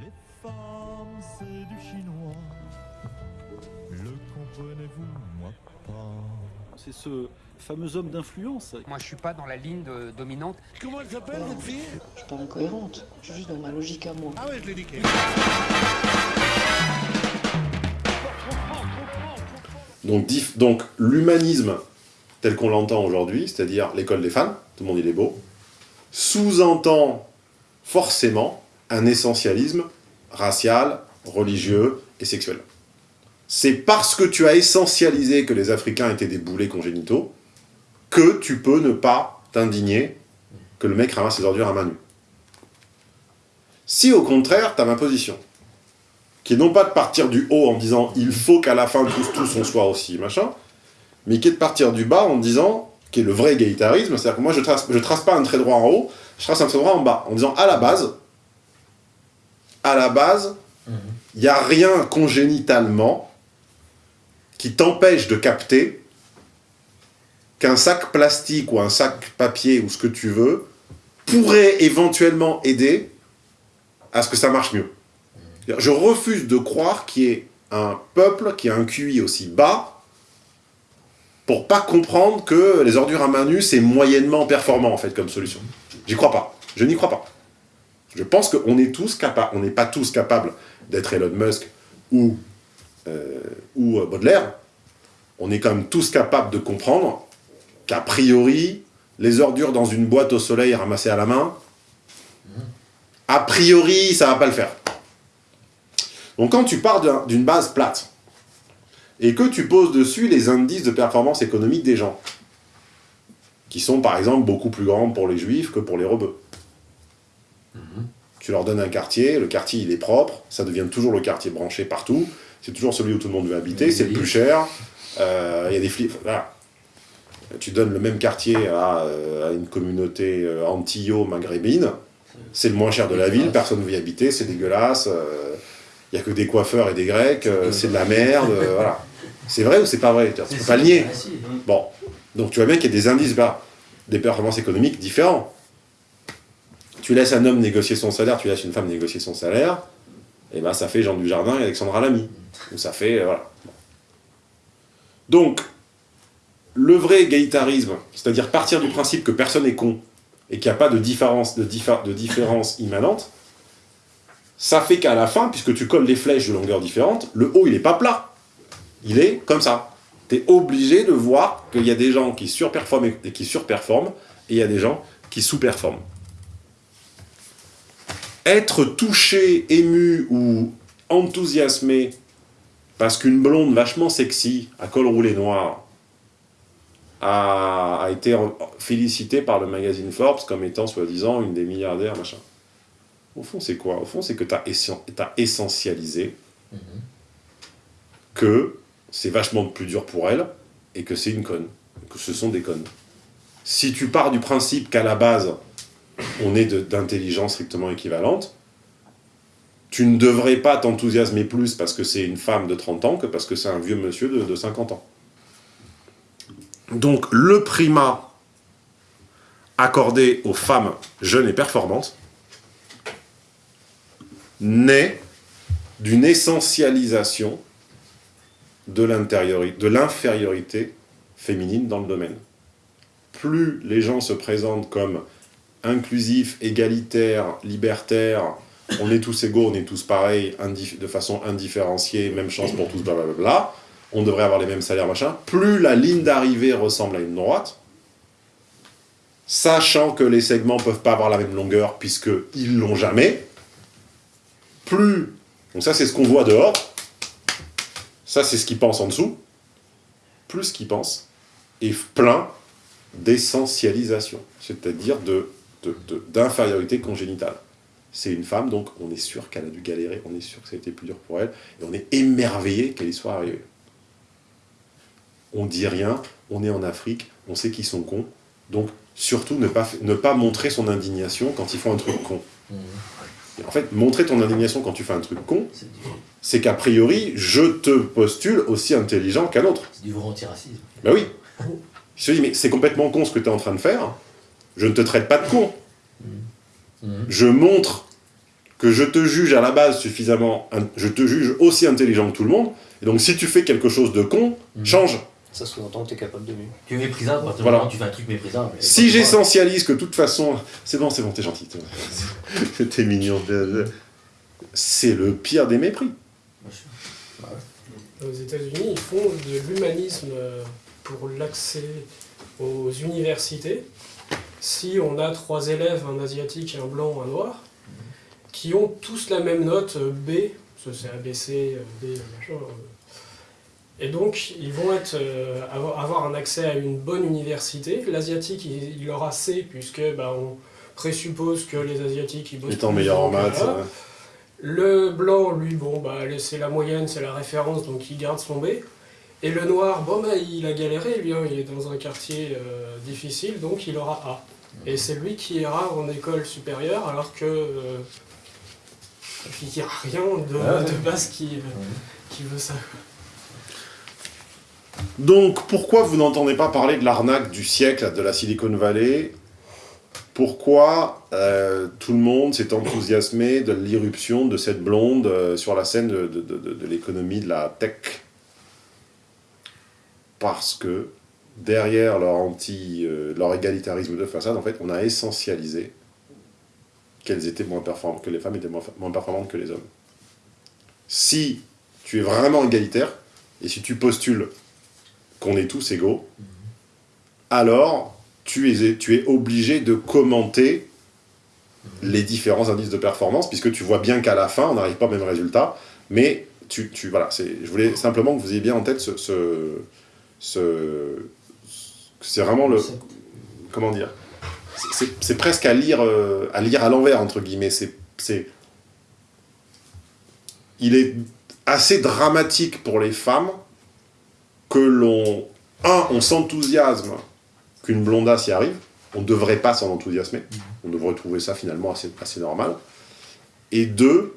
Les femmes, c'est du chinois. Le comprenez-vous, moi pas? C'est ce fameux homme d'influence. Moi, je suis pas dans la ligne de- dominante. Comment elle s'appelle cette fille? Je suis pas incohérente, je suis juste dans ma logique à moi. Ah ouais, je l'ai niqué. Donc, dif- donc l'humanisme tel qu'on l'entend aujourd'hui, c'est-à-dire l'école des femmes, tout le monde il est beau, sous-entend forcément un essentialisme racial, religieux et sexuel. C'est parce que tu as essentialisé que les Africains étaient des boulets congénitaux que tu peux ne pas t'indigner que le mec ramasse ses ordures à main nue. Si au contraire, tu as ma position, qui est non pas de partir du haut en disant il faut qu'à la fin tous tous on soit aussi machin, mais qui est de partir du bas en disant qui est le vrai égalitarisme, c'est-à-dire que moi je trace je trace pas un trait droit en haut, je trace un trait droit en bas en disant à la base à la base il n'y a rien congénitalement qui t'empêche de capter qu'un sac plastique ou un sac papier ou ce que tu veux pourrait éventuellement aider à ce que ça marche mieux. Je refuse de croire qu'il y ait un peuple qui a un QI aussi bas pour pas comprendre que les ordures à main nue, c'est moyennement performant, en fait, comme solution. J'y crois pas. Je n'y crois pas. Je pense qu'on n'est pas tous capables d'être Elon Musk ou, euh, euh, Baudelaire. On est quand même tous capables de comprendre qu'a priori, les ordures dans une boîte au soleil ramassées à la main, a priori, ça va pas le faire. Donc quand tu pars d'un- d'une base plate, et que tu poses dessus les indices de performance économique des gens, qui sont par exemple beaucoup plus grands pour les juifs que pour les rebeux. Tu leur donnes un quartier, le quartier il est propre, ça devient toujours le quartier branché partout, c'est toujours celui où tout le monde veut habiter, c'est le plus cher, euh, il y a des flics, voilà. Tu donnes le même quartier à, euh, à une communauté euh, antillo-maghrébine, c'est le moins cher de la ville, personne ne veut y habiter, c'est dégueulasse, il n'y a que des coiffeurs et des grecs, euh, c'est de la merde, euh, voilà. C'est vrai ou c'est pas vrai Tu peux pas le nier. Bon, donc tu vois bien qu'il y a des indices, des performances économiques différents. Tu laisses un homme négocier son salaire, tu laisses une femme négocier son salaire, et ben ça fait Jean Dujardin et Alexandra Lamy. Ou ça fait, euh, voilà. Donc, le vrai égalitarisme, c'est-à-dire partir du principe que personne n'est con, et qu'il n'y a pas de différence, de, diffé- de différence immanente, ça fait qu'à la fin, puisque tu colles les flèches de longueur différente, le haut il n'est pas plat. Il est comme ça. Tu es obligé de voir qu'il y a des gens qui surperforment et qui surperforment, et il y a des gens qui sous-performent. Être touché, ému ou enthousiasmé parce qu'une blonde vachement sexy, à col roulé noir, a, a été félicitée par le magazine Forbes comme étant soi-disant une des milliardaires, machin. Au fond, c'est quoi? Au fond, c'est que tu as, essentialisé que c'est vachement plus dur pour elle et que c'est une conne, que ce sont des connes. Si tu pars du principe qu'à la base, on est d'intelligence strictement équivalente, tu ne devrais pas t'enthousiasmer plus parce que c'est une femme de 30 ans que parce que c'est un vieux monsieur de, de 50 ans. Donc le primat accordé aux femmes jeunes et performantes naît d'une essentialisation de l'infériorité féminine dans le domaine. Plus les gens se présentent comme inclusifs, égalitaires, libertaires, on est tous égaux, on est tous pareils, de façon indifférenciée, même chance pour tous, blablabla, on devrait avoir les mêmes salaires, machin, plus la ligne d'arrivée ressemble à une droite, sachant que les segments peuvent pas avoir la même longueur puisqu'ils l'ont jamais, plus, donc ça c'est ce qu'on voit dehors, ça c'est ce qu'ils pensent en dessous, plus ce qu'ils pensent est plein d'essentialisation, c'est-à-dire de- d'infériorité congénitale. C'est une femme, donc on est sûr qu'elle a dû galérer, on est sûr que ça a été plus dur pour elle, et on est émerveillé qu'elle y soit arrivée. On dit rien, on est en Afrique, on sait qu'ils sont cons, donc surtout ne pas, ne pas montrer son indignation quand ils font un truc con. Et en fait, montrer ton indignation quand tu fais un truc con, c'est qu'a priori, je te postule aussi intelligent qu'un autre. C'est du vrai antiracisme. Ben oui. Je te dis, mais c'est complètement con ce que tu es en train de faire. Je ne te traite pas de con. Je montre que je te juge à la base suffisamment, je te juge aussi intelligent que tout le monde, et donc si tu fais quelque chose de con, Mhm. change. Ça sous-entend que tu es capable de mieux. Tu es méprisable à Voilà. tu fais un truc méprisable. Si j'essentialise que de toute façon, c'est bon, c'est bon, t'es gentil, t'es- mignon, c'est le pire des mépris. Bah. Aux États-Unis, ils font de l'humanisme pour l'accès aux universités. Si on a trois élèves, un asiatique, un blanc, un noir, qui ont tous la même note euh, B, c'est ABC, euh, B, machin. euh, Et donc, ils vont être, euh, avoir, un accès à une bonne université. L'asiatique, il, il aura C, puisque bah, on présuppose que les asiatiques, ils bossent Étant meilleur en maths. euh, Le blanc, lui, bon, bah, c'est la moyenne, c'est la référence, donc il garde son B. Et le noir, bon, bah, il a galéré, lui, hein, il est dans un quartier euh, difficile, donc il aura A. Et c'est lui qui ira en école supérieure, alors que. euh, il n'y a rien de, ouais. de base qui, qui veut ça. Donc, pourquoi vous n'entendez pas parler de l'arnaque du siècle de la Silicon Valley? Pourquoi euh, tout le monde s'est enthousiasmé de l'irruption de cette blonde euh, sur la scène de, de- de- de l'économie de la tech? Parce que derrière leur, anti, euh, leur égalitarisme de façade, en fait, on a essentialisé qu'elles étaient moins performantes, que les femmes étaient moins, performantes que les hommes. Si tu es vraiment égalitaire, et si tu postules qu'on est tous égaux, alors tu es, tu es obligé de commenter les différents indices de performance, puisque tu vois bien qu'à la fin, on n'arrive pas au même résultat, mais tu, tu voilà, je voulais simplement que vous ayez bien en tête ce, ce- c'est vraiment le, comment dire, c'est, presque à lire, euh, à lire à l'envers entre guillemets, c'est, c'est, il est assez dramatique pour les femmes que l'on, un, on s'enthousiasme qu'une blondasse y arrive, on ne devrait pas s'en enthousiasmer, on devrait trouver ça finalement assez, assez normal, et deux,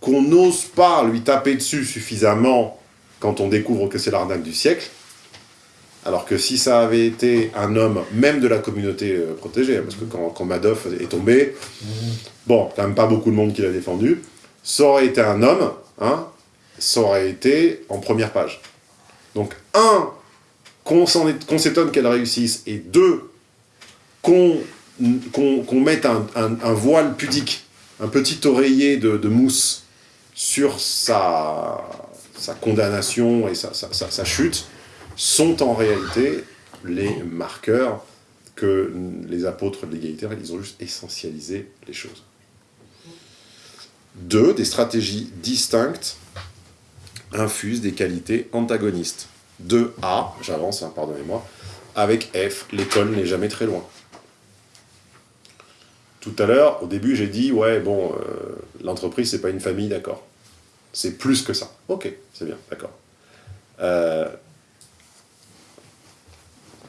qu'on n'ose pas lui taper dessus suffisamment quand on découvre que c'est l'arnaque du siècle, alors que si ça avait été un homme, même de la communauté euh, protégée, hein, parce que quand, quand Madoff est tombé, bon, quand même pas beaucoup de monde qui l'a défendu, ça aurait été un homme, hein, ça aurait été en première page. Donc, un, qu'on s'étonne qu'elle réussisse, et deux, qu'on mette un, un- un voile pudique, un petit oreiller de, de mousse sur sa, sa condamnation et sa, sa- sa- sa chute, sont en réalité les marqueurs que les apôtres de l'égalité, ils ont juste essentialisé les choses. Deux, des stratégies distinctes infuse des qualités antagonistes. 2A, j'avance, hein, pardonnez-moi, avec F, l'école n'est jamais très loin. Tout à l'heure, au début, j'ai dit, ouais, bon, euh, l'entreprise, c'est pas une famille, d'accord. C'est plus que ça. Ok, c'est bien, d'accord. Euh,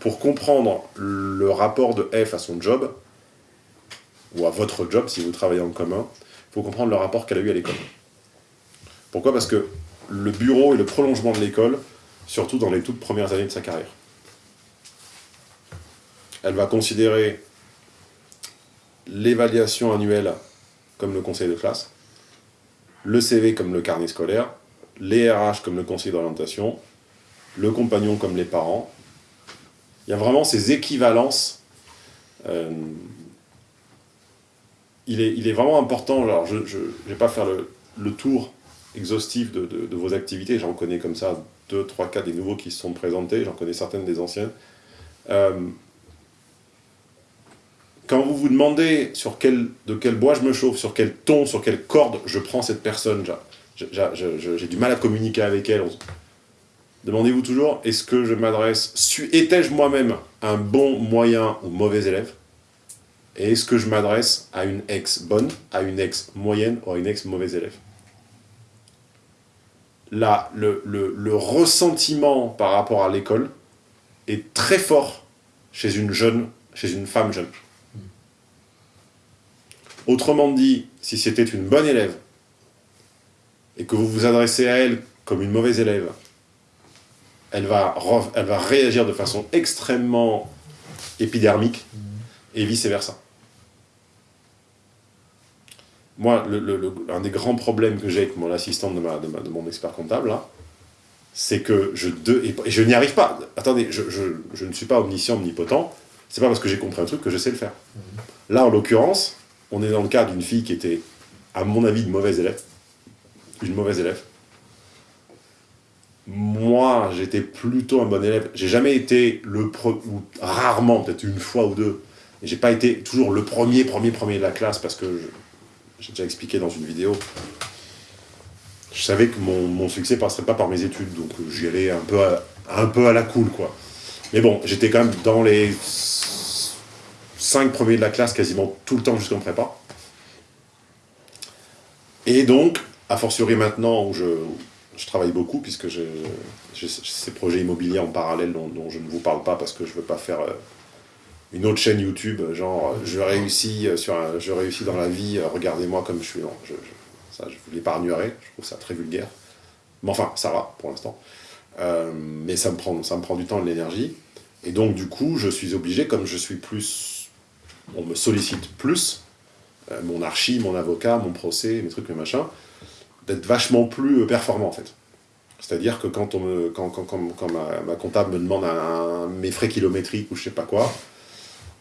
pour comprendre le rapport de F à son job, ou à votre job, si vous travaillez en commun, il faut comprendre le rapport qu'elle a eu à l'école. Pourquoi? Parce que le bureau est le prolongement de l'école, surtout dans les toutes premières années de sa carrière. Elle va considérer l'évaluation annuelle comme le conseil de classe, le CV comme le carnet scolaire, les RH comme le conseil d'orientation, le compagnon comme les parents. Il y a vraiment ces équivalences. euh, il, est, il est vraiment important, alors je ne vais pas faire le, le tour exhaustif de, de- vos activités, j'en connais comme ça deux, trois, quatre des nouveaux qui se sont présentés, j'en connais certaines des anciennes. Euh, quand vous vous demandez sur quel, de quel bois je me chauffe, sur quel ton, sur quelle corde je prends cette personne, j'ai du mal à communiquer avec elle. Demandez-vous toujours, est-ce que je m'adresse, étais-je moi-même un bon, moyen ou mauvais élève? Et est-ce que je m'adresse à une ex bonne, à une ex moyenne ou à une ex mauvais élève? Là, le, le- le ressentiment par rapport à l'école est très fort chez une jeune, chez une femme jeune. Autrement dit, si c'était une bonne élève et que vous vous adressez à elle comme une mauvaise élève, elle va, elle va réagir de façon extrêmement épidermique et vice-versa. moi, le, le- le- un des grands problèmes que j'ai avec mon assistante de, ma, de, ma- de mon expert comptable, là, c'est que je, de, et, je n'y arrive pas. Attendez, je, je- je ne suis pas omniscient, omnipotent. C'est pas parce que j'ai compris un truc que je sais le faire. Là, en l'occurrence, on est dans le cas d'une fille qui était, à mon avis, une mauvaise élève. Une mauvaise élève. Moi, j'étais plutôt un bon élève. J'ai jamais été le pre- ou rarement, peut-être une fois ou deux. J'ai pas été toujours le premier, premier, premier de la classe parce que j'ai déjà expliqué dans une vidéo. Je savais que mon, mon succès passerait pas par mes études, donc euh, j'y allais un peu, à, un peu à la cool, quoi. Mais bon, j'étais quand même dans les cinq premiers de la classe quasiment tout le temps jusqu'en prépa. Et donc, a fortiori maintenant où je, je travaille beaucoup, puisque j'ai ces projets immobiliers en parallèle dont, je ne vous parle pas parce que je veux pas faire euh, une autre chaîne YouTube, genre euh, je réussis, euh, sur un- je réussis dans la vie, regardez-moi comme je suis. Je, ça, je vous l'épargnerai, je trouve ça très vulgaire. Mais enfin, ça va pour l'instant. Mais ça me, prend, ça me prend du temps et de l'énergie. Et donc, du coup, je suis obligé, comme je suis plus. On me sollicite plus, mon archi, mon avocat, mon procès, mes trucs, mes machins, d'être vachement plus euh, performant en fait. C'est-à-dire que quand, on quand, ma, comptable me demande un- mes frais kilométriques ou je sais pas quoi,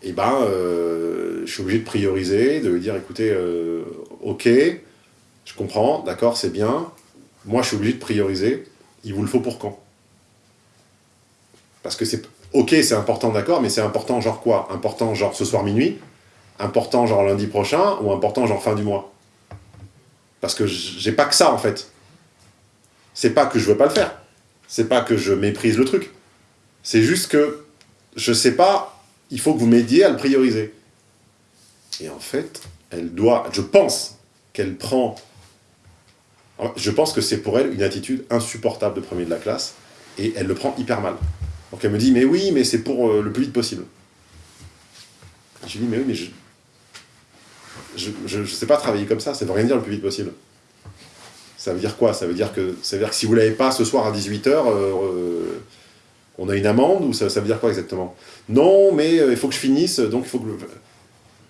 et ben, euh, je suis obligé de prioriser, de lui dire écoutez, euh, ok, je comprends, d'accord, c'est bien. Moi, je suis obligé de prioriser. Il vous le faut pour quand? Parce que c'est ok, c'est important, d'accord, mais c'est important genre quoi? Important genre ce soir minuit? Important genre lundi prochain? Ou important genre fin du mois? Parce que j'ai pas que ça en fait. C'est pas que je veux pas le faire. C'est pas que je méprise le truc. C'est juste que je sais pas, il faut que vous m'aidiez à le prioriser. Et en fait, elle doit, je pense qu'elle prend, je pense que c'est pour elle une attitude insupportable de premier de la classe, et elle le prend hyper mal. Donc elle me dit, mais oui, mais c'est pour euh, le plus vite possible. Je lui dis, mais oui, mais je, je, je sais pas travailler comme ça, ça veut rien dire le plus vite possible. Ça veut dire quoi? Ça veut dire que ça veut que si vous l'avez pas ce soir à 18h, on a une amende ou ça, veut dire quoi exactement? Non, mais euh, il faut que je finisse, donc il faut que. le-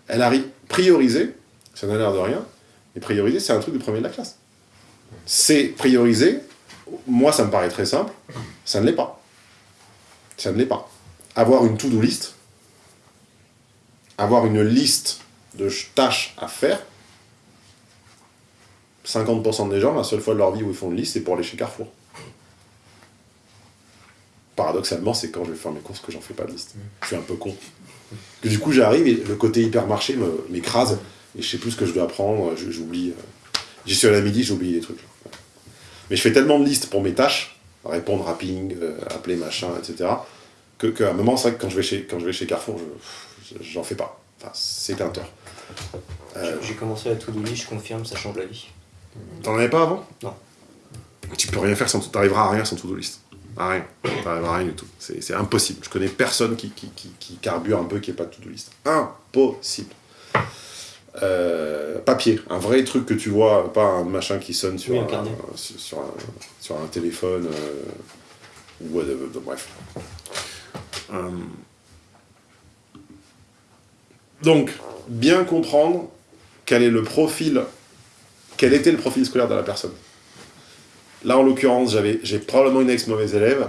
Elle arrive prioriser, ça n'a l'air de rien, mais prioriser, c'est un truc de premier de la classe. C'est prioriser, moi ça me paraît très simple, ça ne l'est pas. Ça ne l'est pas. Avoir une to-do list, avoir une liste de ch- tâches à faire, 50% des gens, la seule fois de leur vie où ils font une liste, c'est pour aller chez Carrefour. Paradoxalement, c'est quand je vais faire mes courses que j'en fais pas de liste. Je suis un peu con. Du coup, j'arrive et le côté hypermarché m'écrase et je sais plus ce que je dois prendre, je- j'oublie. euh, J'y suis à midi, j'ai oublié des trucs. Mais je fais tellement de listes pour mes tâches, répondre à ping, euh, appeler machin, etc., que qu'à un moment, c'est vrai que quand je vais chez, quand je vais chez Carrefour, je- je- j'en fais pas. Enfin, c'est un tort. Euh, J'ai commencé la to-do list, je confirme, ça change la vie. T'en avais pas avant? Non. Tu peux rien faire sans... T'arriveras à rien sans to-do list. À rien. T'arriveras à rien du tout. C'est impossible. Je connais personne qui, qui, qui, qui carbure un peu qui n'ait pas de to-do list. Impossible. Euh, papier. Un vrai truc que tu vois, pas un machin qui sonne sur, Oui, un un, carnet. sur, sur un, sur un téléphone. euh, ou whatever, bref. Euh, donc, bien comprendre quel est le profil quel était le profil scolaire de la personne. Là, en l'occurrence, j'ai probablement une ex-mauvaise élève.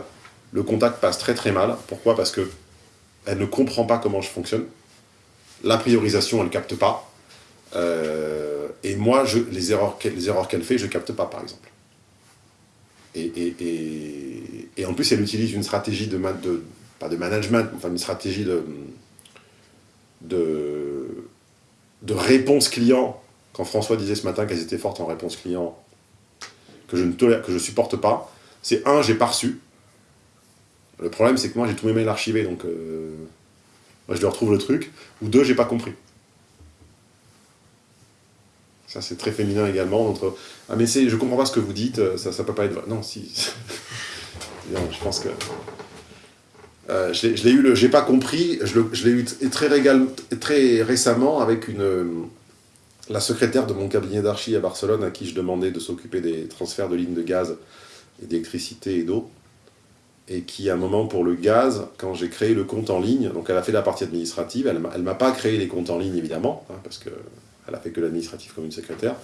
Le contact passe très très mal. Pourquoi? Parce que elle ne comprend pas comment je fonctionne. La priorisation, elle capte pas. Euh, et moi, les, erreurs qu'elle, fait, je capte pas, par exemple. Et, en plus, elle utilise une stratégie de, de pas de management, enfin une stratégie de, de, de réponse client quand François disait ce matin qu'elles étaient fortes en réponse client, que je ne tolère, que je supporte pas, c'est un, j'ai pas reçu. Le problème, c'est que moi, j'ai tous mes mails archivés, donc euh, je leur retrouve le truc. Ou deux, j'ai pas compris. Ça, c'est très féminin également. Entre, ah, mais je comprends pas ce que vous dites, euh, ça, ça peut pas être. Non, si. non, je pense que. Euh, je l'ai- eu, j'ai pas compris, je, l'ai eu très, récemment avec euh, la secrétaire de mon cabinet d'archi à Barcelone à qui je demandais de s'occuper des transferts de lignes de gaz d'électricité et d'eau. Et qui, à un moment, pour le gaz, quand j'ai créé le compte en ligne, donc elle a fait la partie administrative, elle elle m'a pas créé les comptes en ligne, évidemment, hein, parce que Elle a fait que l'administratif comme une secrétaire.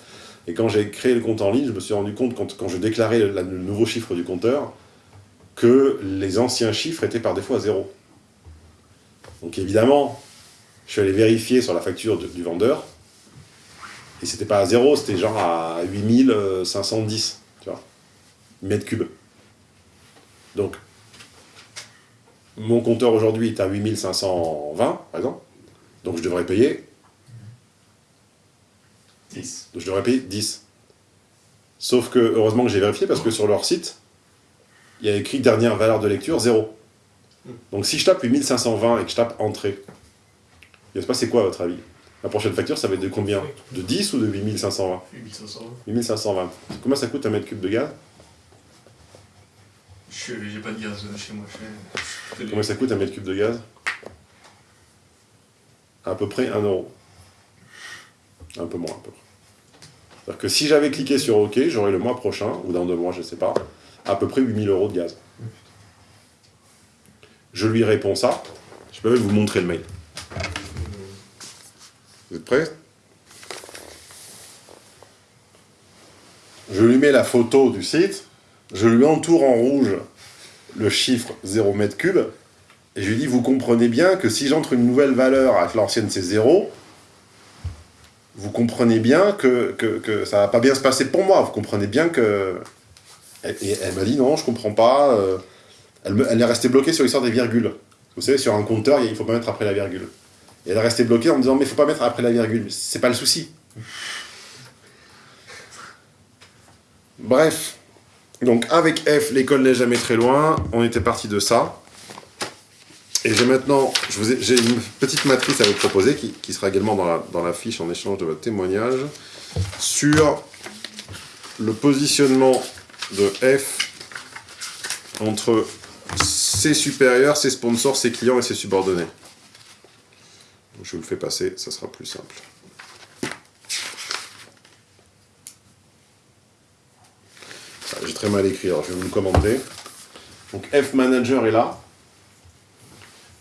Et quand j'ai créé le compte en ligne, je me suis rendu compte, quand, je déclarais le nouveau chiffre du compteur, que les anciens chiffres étaient par défaut à zéro. Donc évidemment, je suis allé vérifier sur la facture de- du vendeur, et c'était pas à zéro, c'était genre à 8510, tu vois, mètres cubes. Donc, mon compteur aujourd'hui est à 8520, par exemple, donc je devrais payer 10. je devrais payer 10. Sauf que, heureusement que j'ai vérifié, parce que sur leur site, il y a écrit dernière valeur de lecture 0. Donc si je tape 8520 et que je tape entrée, il va se passer quoi à votre avis? La prochaine facture, ça va être de combien? De 10 ou de 8520 8500. 8520. Combien ça coûte un mètre cube de gaz? Je J'ai pas de gaz euh, chez moi. Je je Combien ça coûte un mètre cube de gaz? À peu près 1 euro. Un peu moins, à peu près. C'est-à-dire que si j'avais cliqué sur OK, j'aurais le mois prochain, ou dans deux mois, je sais pas, à peu près 8000 euros de gaz. Je lui réponds ça. Je peux même vous montrer le mail. Vous êtes prêts Je lui mets la photo du site, je lui entoure en rouge le chiffre 0 mètre cube, et je lui dis, vous comprenez bien que si j'entre une nouvelle valeur avec l'ancienne c'est 0, vous comprenez bien que, que, que ça va pas bien se passer pour moi, vous comprenez bien que... Et elle m'a dit, non, je comprends pas, euh, elle, elle est restée bloquée sur l'histoire des virgules. Vous savez, sur un compteur, il faut pas mettre après la virgule. Et elle est restée bloquée en me disant, mais il faut pas mettre après la virgule, c'est pas le souci. Bref, donc avec F, l'école n'est jamais très loin, on était parti de ça. Et j'ai maintenant, j'ai une petite matrice à vous proposer qui, qui sera également dans la, dans la fiche en échange de votre témoignage sur le positionnement de F entre ses supérieurs, ses sponsors, ses clients et ses subordonnés. Je vous le fais passer, ça sera plus simple. Ah, J'ai très mal écrit, alors je vais vous le commenter. Donc F manager est là.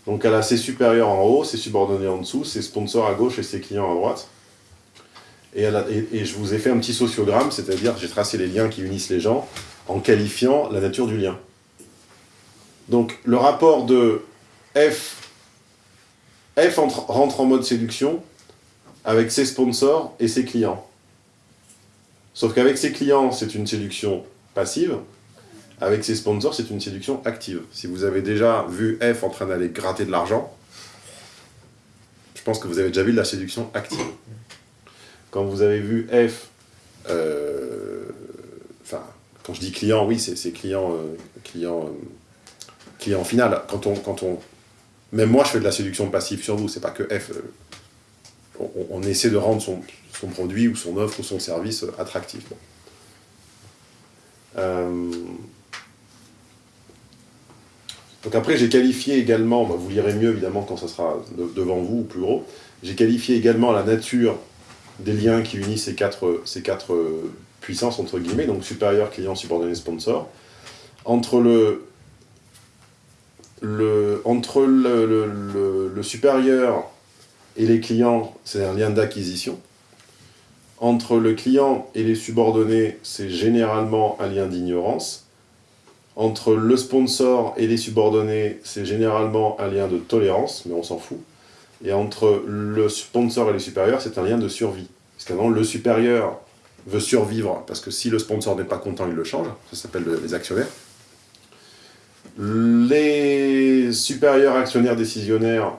Donc elle a ses supérieurs en haut, ses subordonnés en dessous, ses sponsors à gauche et ses clients à droite. Et, je vous ai fait un petit sociogramme, c'est-à-dire j'ai tracé les liens qui unissent les gens en qualifiant la nature du lien. Donc le rapport de F, F entre- rentre en mode séduction avec ses sponsors et ses clients. Sauf qu'avec ses clients, c'est une séduction passive. Avec ses sponsors, c'est une séduction active. Si vous avez déjà vu F en train d'aller gratter de l'argent, je pense que vous avez déjà vu de la séduction active. Quand vous avez vu F, euh, enfin, quand je dis client, oui, c'est euh, euh, client final. Quand on, quand on, même moi, je fais de la séduction passive sur vous. C'est pas que F. on, essaie de rendre son, produit ou son offre ou son service attractif. Donc après, j'ai qualifié également, bah, vous lirez mieux évidemment quand ça sera de- devant vous ou plus gros, j'ai qualifié également la nature des liens qui unissent ces quatre, ces quatre euh, puissances, entre guillemets, donc supérieur, client, subordonné, sponsor, entre le, le, entre le, le- le- le supérieur et les clients, c'est un lien d'acquisition. Entre le client et les subordonnés, c'est généralement un lien d'ignorance. Entre le sponsor et les subordonnés, c'est généralement un lien de tolérance, mais on s'en fout. Et entre le sponsor et les supérieurs, c'est un lien de survie. Parce qu'avant, le supérieur veut survivre, parce que si le sponsor n'est pas content, il le change. Ça s'appelle le- les actionnaires. Les supérieurs actionnaires décisionnaires,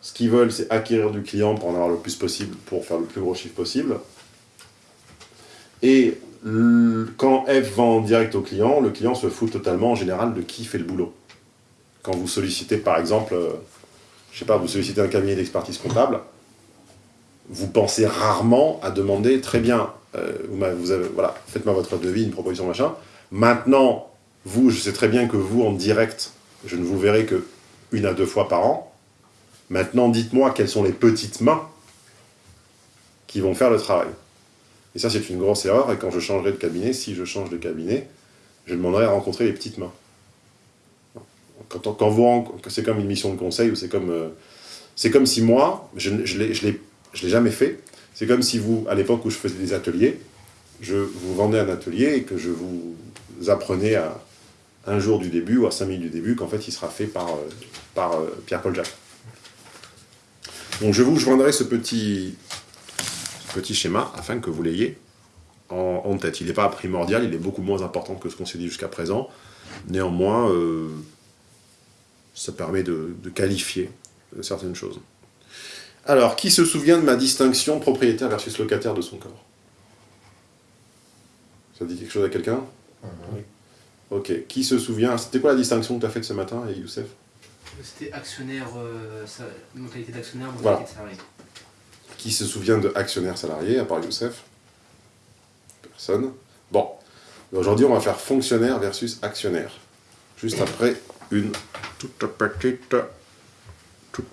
ce qu'ils veulent, c'est acquérir du client pour en avoir le plus possible, pour faire le plus gros chiffre possible. Et quand F vend en direct au client, le client se fout totalement en général de qui fait le boulot. Quand vous sollicitez par exemple, euh, je sais pas, vous sollicitez un cabinet d'expertise comptable, vous pensez rarement à demander très bien, euh, vous faites-moi votre devis, une proposition machin. Maintenant, vous, je sais très bien que vous en direct, je ne vous verrai que une à deux fois par an. Maintenant, dites-moi quelles sont les petites mains qui vont faire le travail. Et ça, c'est une grosse erreur. Et quand je changerai de cabinet, si je change de cabinet, je demanderai à rencontrer les petites mains. Quand, c'est comme une mission de conseil ou c'est comme, euh, comme si moi, je ne je l'ai- jamais fait, C'est comme si vous, à l'époque où je faisais des ateliers, je vous vendais un atelier et que je vous apprenais à un jour du début ou à cinq minutes du début qu'en fait il sera fait par, euh, par euh, Pierre-Paul Jacques. Donc je vous joindrai ce petit, petit schéma afin que vous l'ayez en, tête. Il n'est pas primordial, il est beaucoup moins important que ce qu'on s'est dit jusqu'à présent. Néanmoins, ça permet de, de qualifier euh, certaines choses. Alors, qui se souvient de ma distinction propriétaire versus locataire de son corps? Ça dit quelque chose à quelqu'un? Oui. Ok. Qui se souvient? C'était quoi la distinction que tu as faite ce matin, et Youssef? C'était actionnaire, euh, sa- mentalité d'actionnaire, Voilà. de salarié. Qui se souvient de actionnaire salarié, à part Youssef? Personne. Bon. Aujourd'hui, on va faire fonctionnaire versus actionnaire. Juste après une toute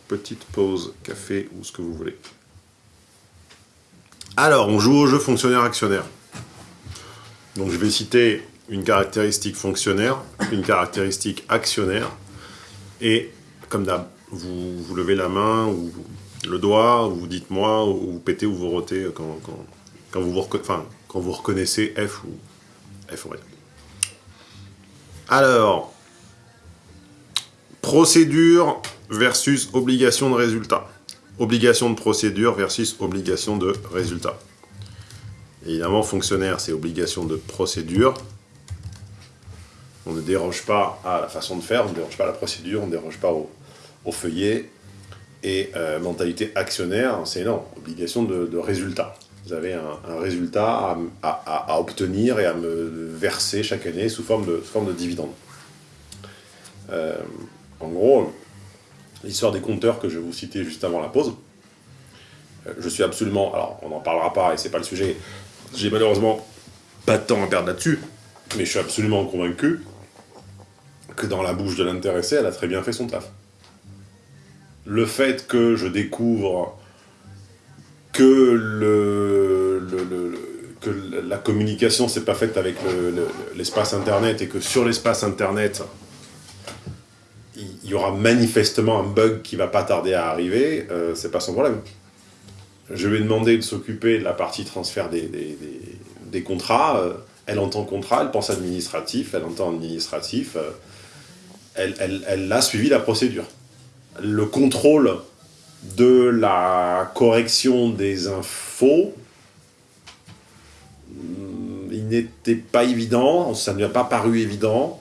petite, pause café ou ce que vous voulez. Alors, on joue au jeu fonctionnaire-actionnaire. Donc, je vais citer une caractéristique fonctionnaire, une caractéristique actionnaire, et comme d'hab, vous, vous levez la main ou le doigt, ou vous dites moi, ou vous pétez ou vous rotez quand, quand, quand vous, vous quand vous reconnaissez F ou F, on va dire. Alors, procédure versus obligation de résultat. Obligation de procédure versus obligation de résultat. Évidemment, fonctionnaire, c'est obligation de procédure. On ne déroge pas à la façon de faire, on ne déroge pas à la procédure, on ne déroge pas au, feuillet. Et euh, mentalité actionnaire, c'est non, obligation de, résultat. Vous avez un, résultat à obtenir et à me verser chaque année sous forme de, sous forme de dividende. Euh, en gros, l'histoire des compteurs que je vais vous citer juste avant la pause, euh, je suis absolument, alors on n'en parlera pas et c'est pas le sujet, j'ai malheureusement pas de temps à perdre là-dessus, mais je suis absolument convaincu que dans la bouche de l'intéressé, elle a très bien fait son taf. Le fait que je découvre que que la communication s'est pas faite avec le- le- l'espace internet et que sur l'espace internet il y aura manifestement un bug qui va pas tarder à arriver, euh, c'est pas son problème. Je lui ai demandé de s'occuper de la partie transfert des, contrats. euh, elle entend contrat, elle pense administratif, elle entend administratif. euh, elle, a suivi la procédure. Le contrôle de la correction des infos, hum, il n'était pas évident, ça ne lui a pas paru évident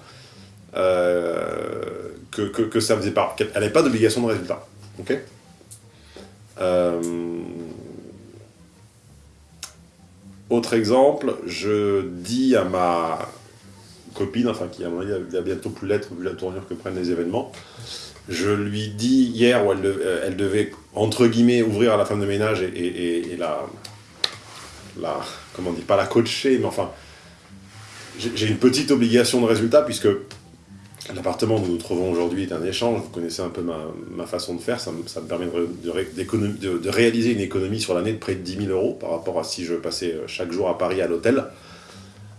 euh, que, que- que ça faisait pas. Elle n'avait pas d'obligation de résultat. ok Euh, autre exemple, je dis à ma copine, enfin qui à bientôt plus l'être vu la tournure que prennent les événements, je lui dis hier où elle, euh, devait, entre guillemets, ouvrir à la femme de ménage et, et- la, la, comment on dit, pas la coacher, mais enfin, j'ai une petite obligation de résultat puisque l'appartement où nous nous trouvons aujourd'hui est un échange, vous connaissez un peu ma, façon de faire, ça me, permet de, réaliser une économie sur l'année de près de 10 000 euros par rapport à si je passais euh, chaque jour à Paris à l'hôtel.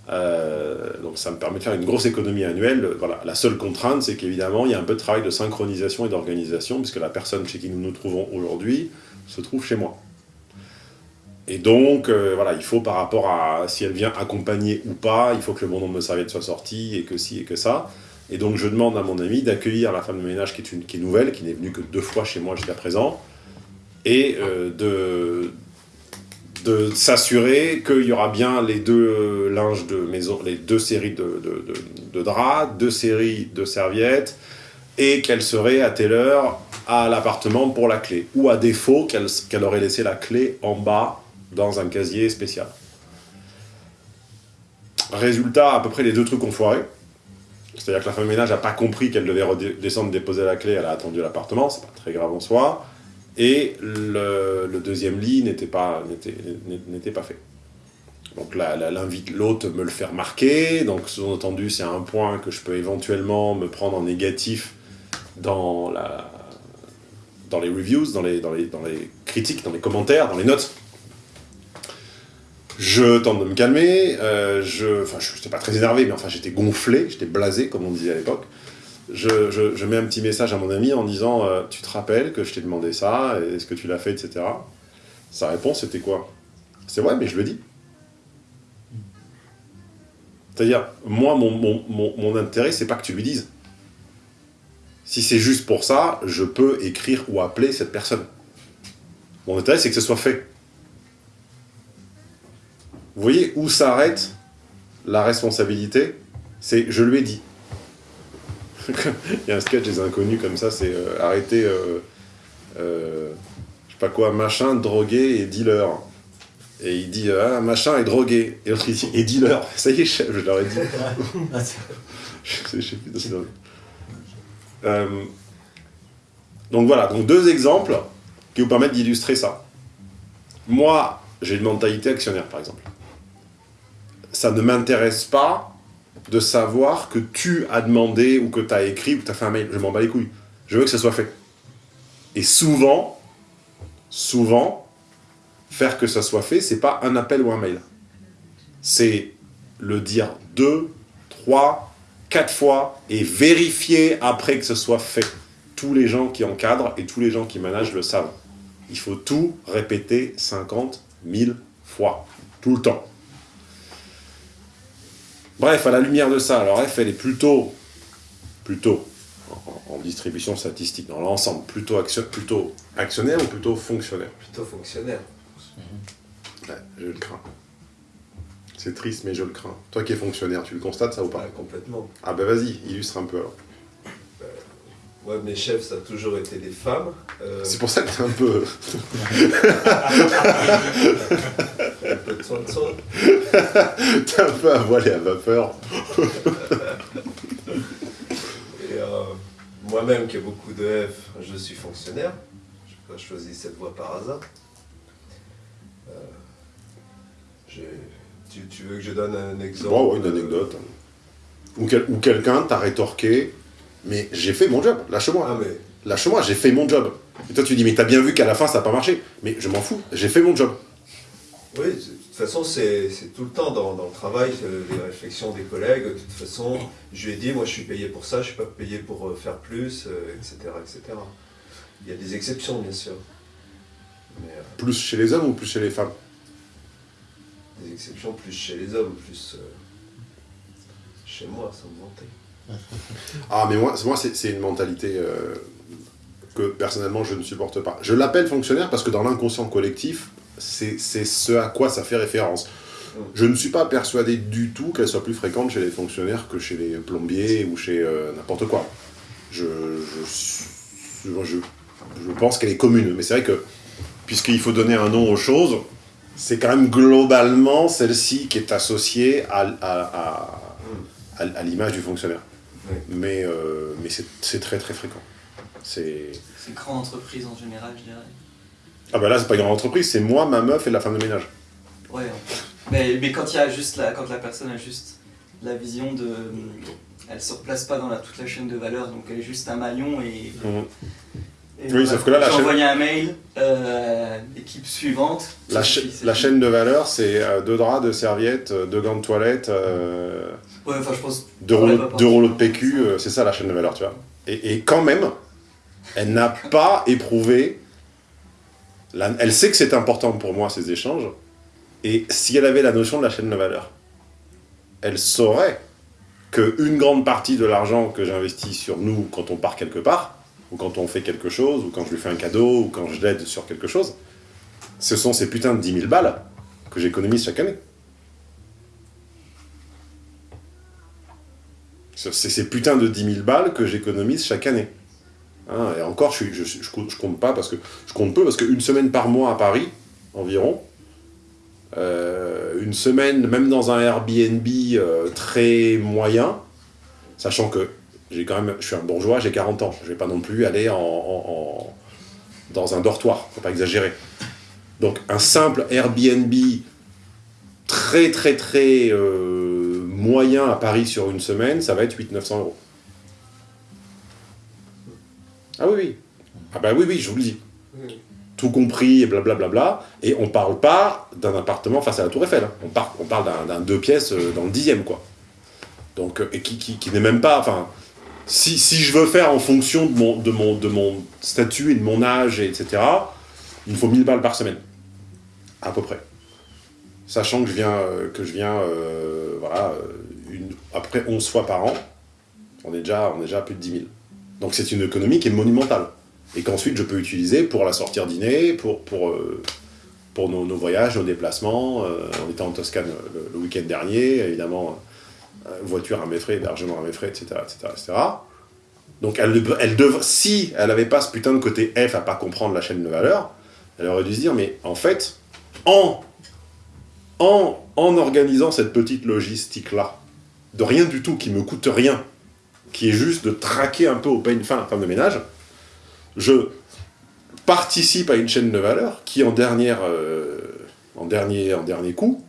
Euh, donc ça me permet de faire une grosse économie annuelle. Voilà. La seule contrainte, c'est qu'évidemment, il y a un peu de travail de synchronisation et d'organisation, puisque la personne chez qui nous nous trouvons aujourd'hui se trouve chez moi. Et donc, euh, voilà, il faut par rapport à si elle vient accompagner ou pas, il faut que le bon nombre de serviettes soit sorti, et que si, et que ça. Et donc, je demande à mon ami d'accueillir la femme de ménage qui est, nouvelle, qui n'est venue que deux fois chez moi jusqu'à présent, et euh, de, s'assurer qu'il y aura bien les deux linges de maison, les deux séries de, draps, deux séries de serviettes, et qu'elle serait à telle heure à l'appartement pour la clé. Ou à défaut, qu'elle qu'elle aurait laissé la clé en bas dans un casier spécial. Résultat, à peu près les deux trucs ont foiré. C'est-à-dire que la femme ménage n'a pas compris qu'elle devait redescendre déposer la clé, elle a attendu l'appartement, c'est pas très grave en soi. Et le, deuxième lit n'était pas, pas fait. Donc l'invite l'hôte me le faire marquer. Donc sous-entendu, c'est un point que je peux éventuellement me prendre en négatif dans, la, dans les reviews, dans les, dans, les, dans les critiques, dans les commentaires, dans les notes. Je tente de me calmer. euh, je, enfin, je n'étais pas très énervé, mais enfin, j'étais gonflé, j'étais blasé, comme on disait à l'époque. Je, je- mets un petit message à mon ami en disant euh, Tu te rappelles que je t'ai demandé ça Est-ce que tu l'as fait etc. Sa réponse, c'était quoi? C'est vrai, mais je le dis. C'est-à-dire, moi, mon, mon, mon, mon intérêt, c'est pas que tu lui dises. Si c'est juste pour ça, je peux écrire ou appeler cette personne. Mon intérêt, c'est que ce soit fait. Vous voyez où s'arrête la responsabilité? C'est je lui ai dit. Il y a un sketch des inconnus comme ça, c'est euh, arrêter, euh, euh, je sais pas quoi, machin, drogué et dealer. Et il dit, ah, machin est drogué. Et dealer. Ça y est, chef, je leur ai dit. je sais, plus. Euh, donc voilà, donc deux exemples qui vous permettent d'illustrer ça. Moi, j'ai une mentalité actionnaire, par exemple. Ça ne m'intéresse pas de savoir que tu as demandé, ou que tu as écrit, ou que tu as fait un mail. Je m'en bats les couilles. Je veux que ça soit fait. Et souvent, souvent, faire que ça soit fait, c'est pas un appel ou un mail. C'est le dire deux, trois, quatre fois et vérifier après que ce soit fait. Tous les gens qui encadrent et tous les gens qui managent le savent. Il faut tout répéter 50 000 fois, tout le temps. Bref, à la lumière de ça, alors F, elle est plutôt, plutôt, en, en distribution statistique, dans l'ensemble, plutôt, action, plutôt actionnaire ou plutôt fonctionnaire? Plutôt fonctionnaire. Ouais, je le crains. C'est triste, mais je le crains. Toi qui es fonctionnaire, tu le constates ça ou pas? Ouais, complètement. Ah bah vas-y, illustre un peu alors. Moi, mes chefs, ça a toujours été des femmes. Euh, C'est pour ça que t'es un peu... soi. t'es un peu à voile et à vapeur. Et euh, moi-même, qui ai beaucoup de F, je suis fonctionnaire. Je n'ai pas choisi cette voie par hasard. Euh, tu, tu veux que je donne un exemple Bon, ouais, une anecdote. Ou, quel- ou quelqu'un t'a rétorqué, mais j'ai fait mon job, lâche-moi. Ah, mais Lâche-moi, j'ai fait mon job. Et toi tu dis, mais t'as bien vu qu'à la fin ça n'a pas marché. Mais je m'en fous, j'ai fait mon job. oui, toute façon, c'est tout le temps dans, dans le travail, les réflexions des collègues. De toute façon, je lui ai dit, moi, je suis payé pour ça, je ne suis pas payé pour euh, faire plus, euh, etc., etc. Il y a des exceptions, bien sûr. Mais euh, Plus chez les hommes ou plus chez les femmes? Des exceptions plus chez les hommes, plus euh, chez moi, sans me vanter. Ah, mais moi, moi c'est c'est une mentalité euh, que personnellement je ne supporte pas. Je l'appelle fonctionnaire parce que dans l'inconscient collectif, c'est ce à quoi ça fait référence. Je ne suis pas persuadé du tout qu'elle soit plus fréquente chez les fonctionnaires que chez les plombiers ou chez euh, n'importe quoi. Je, je, je, je pense qu'elle est commune, mais c'est vrai que puisqu'il faut donner un nom aux choses, c'est quand même globalement celle-ci qui est associée à, à, à, à- à l'image du fonctionnaire. Oui. Mais, euh, mais c'est très très fréquent. C'est... C'est grande entreprise en général, je dirais. Ah bah là, c'est pas une grande entreprise, c'est moi, ma meuf et la femme de ménage. Ouais. fait. Mais, mais quand il y a juste la, quand la personne a juste la vision de, elle se replace pas dans la, toute la chaîne de valeur, donc elle est juste un maillon et. et Oui, sauf que là, la J'ai chaîne- envoyé un mail, euh, l'équipe suivante. La, cha- chaîne de valeur, c'est euh, deux draps, deux serviettes, euh, deux gants de toilette, euh, Ouais, enfin je pense. deux, rouleaux, deux rouleaux de PQ, c'est ça la chaîne de valeur, tu vois. Et, et quand même, elle n'a pas éprouvé... elle sait que c'est important pour moi, ces échanges, et si elle avait la notion de la chaîne de valeur, elle saurait qu'une grande partie de l'argent que j'investis sur nous quand on part quelque part, ou quand on fait quelque chose, ou quand je lui fais un cadeau, ou quand je l'aide sur quelque chose, ce sont ces putains de 10 000 balles que j'économise chaque année. C'est c'est ces putains de 10 000 balles que j'économise chaque année. Hein, et encore, je, compte- pas parce que je compte peu parce qu'une semaine par mois à Paris, environ, euh, une semaine, même dans un Airbnb euh, très moyen, sachant que j'ai quand même, je suis un bourgeois, j'ai 40 ans, je vais pas non plus aller en, dans un dortoir, faut pas exagérer. Donc un simple Airbnb très très très euh, moyen à Paris sur une semaine, ça va être 800-900 euros. Ah oui, oui. Ah bah oui, oui, je vous le dis. Tout compris et blablabla. Et on parle pas d'un appartement face à la Tour Eiffel. hein. On, par- on parle d'un- deux pièces euh, dans le dixième, quoi. Donc, euh, et qui, qui, n'est même pas... Enfin, si, si je veux faire en fonction de mon, de, mon, de mon statut et de mon âge, et etc., il me faut 1000 balles par semaine. À peu près. sachant que je viens, euh, que je viens voilà, après 11 fois par an, on est, déjà, on est déjà à plus de 10 000. Donc c'est une économie qui est monumentale. Et qu'ensuite je peux utiliser pour la sortir dîner, pour, pour, euh, pour nos, voyages, nos déplacements. Euh, on était en Toscane le, le week-end dernier, évidemment, euh, voiture à mes frais, hébergement à mes frais, etc. etc., etc. Donc elle, si elle n'avait pas ce putain de côté F à pas comprendre la chaîne de valeur, elle aurait dû se dire, mais en fait, en, en, en organisant cette petite logistique-là, de rien du tout, qui me coûte rien, qui est juste de traquer un peu au pain fin femme de ménage, je participe à une chaîne de valeur qui, en, dernière, euh, en, dernier, en dernier coup,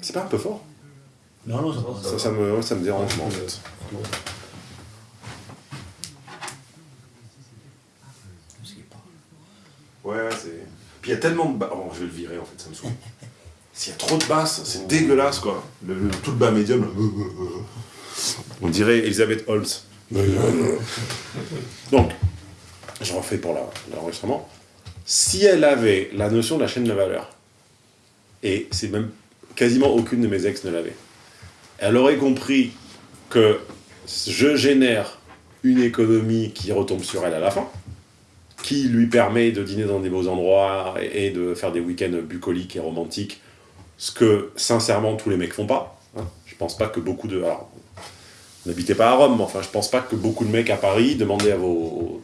c'est pas un peu fort Non, non, ça va. ça, ça me, ouais, ça me dérange, moi, en fait. Ouais, ouais, c'est... Puis il y a tellement de basses... Oh, je vais le virer, en fait, ça me saoule. S'il y a trop de basses, c'est dégueulasse, quoi. Le, le- tout le bas médium, là. On dirait Elisabeth Holtz. Donc, je refais pour l'enregistrement. Si elle avait la notion de la chaîne de valeur, et c'est même quasiment aucune de mes ex ne l'avait, elle aurait compris que je génère une économie qui retombe sur elle à la fin, qui lui permet de dîner dans des beaux endroits et de faire des week-ends bucoliques et romantiques, ce que sincèrement tous les mecs font pas. Hein. Je pense pas que beaucoup de... Alors, n'habitez pas à Rome, mais enfin je pense pas que beaucoup de mecs à Paris demandaient à vos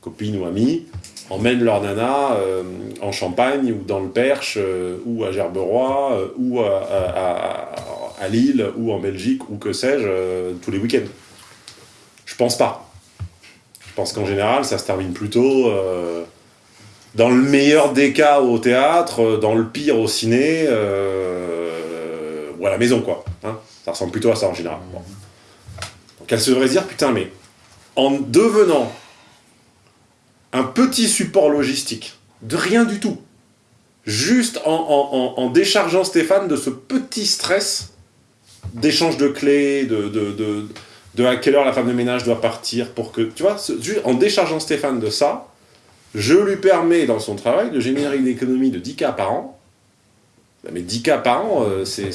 copines ou amis emmènent leur nana euh, en Champagne ou dans le Perche euh, ou à Gerberoy euh, ou à, Lille ou en Belgique ou que sais-je tous les week-ends. Je pense pas. Je pense qu'en général ça se termine plutôt dans le meilleur des cas au théâtre, dans le pire au ciné ou à la maison quoi. hein. ça ressemble plutôt à ça en général. Donc elle se devrait dire putain mais en devenant un petit support logistique, de rien du tout, juste en, en- déchargeant Stéphane de ce petit stress d'échange de clés, de, à quelle heure la femme de ménage doit partir pour que, tu vois, en déchargeant Stéphane de ça, je lui permets dans son travail de générer une économie de 10K par an. Mais 10K par an, euh, c'est...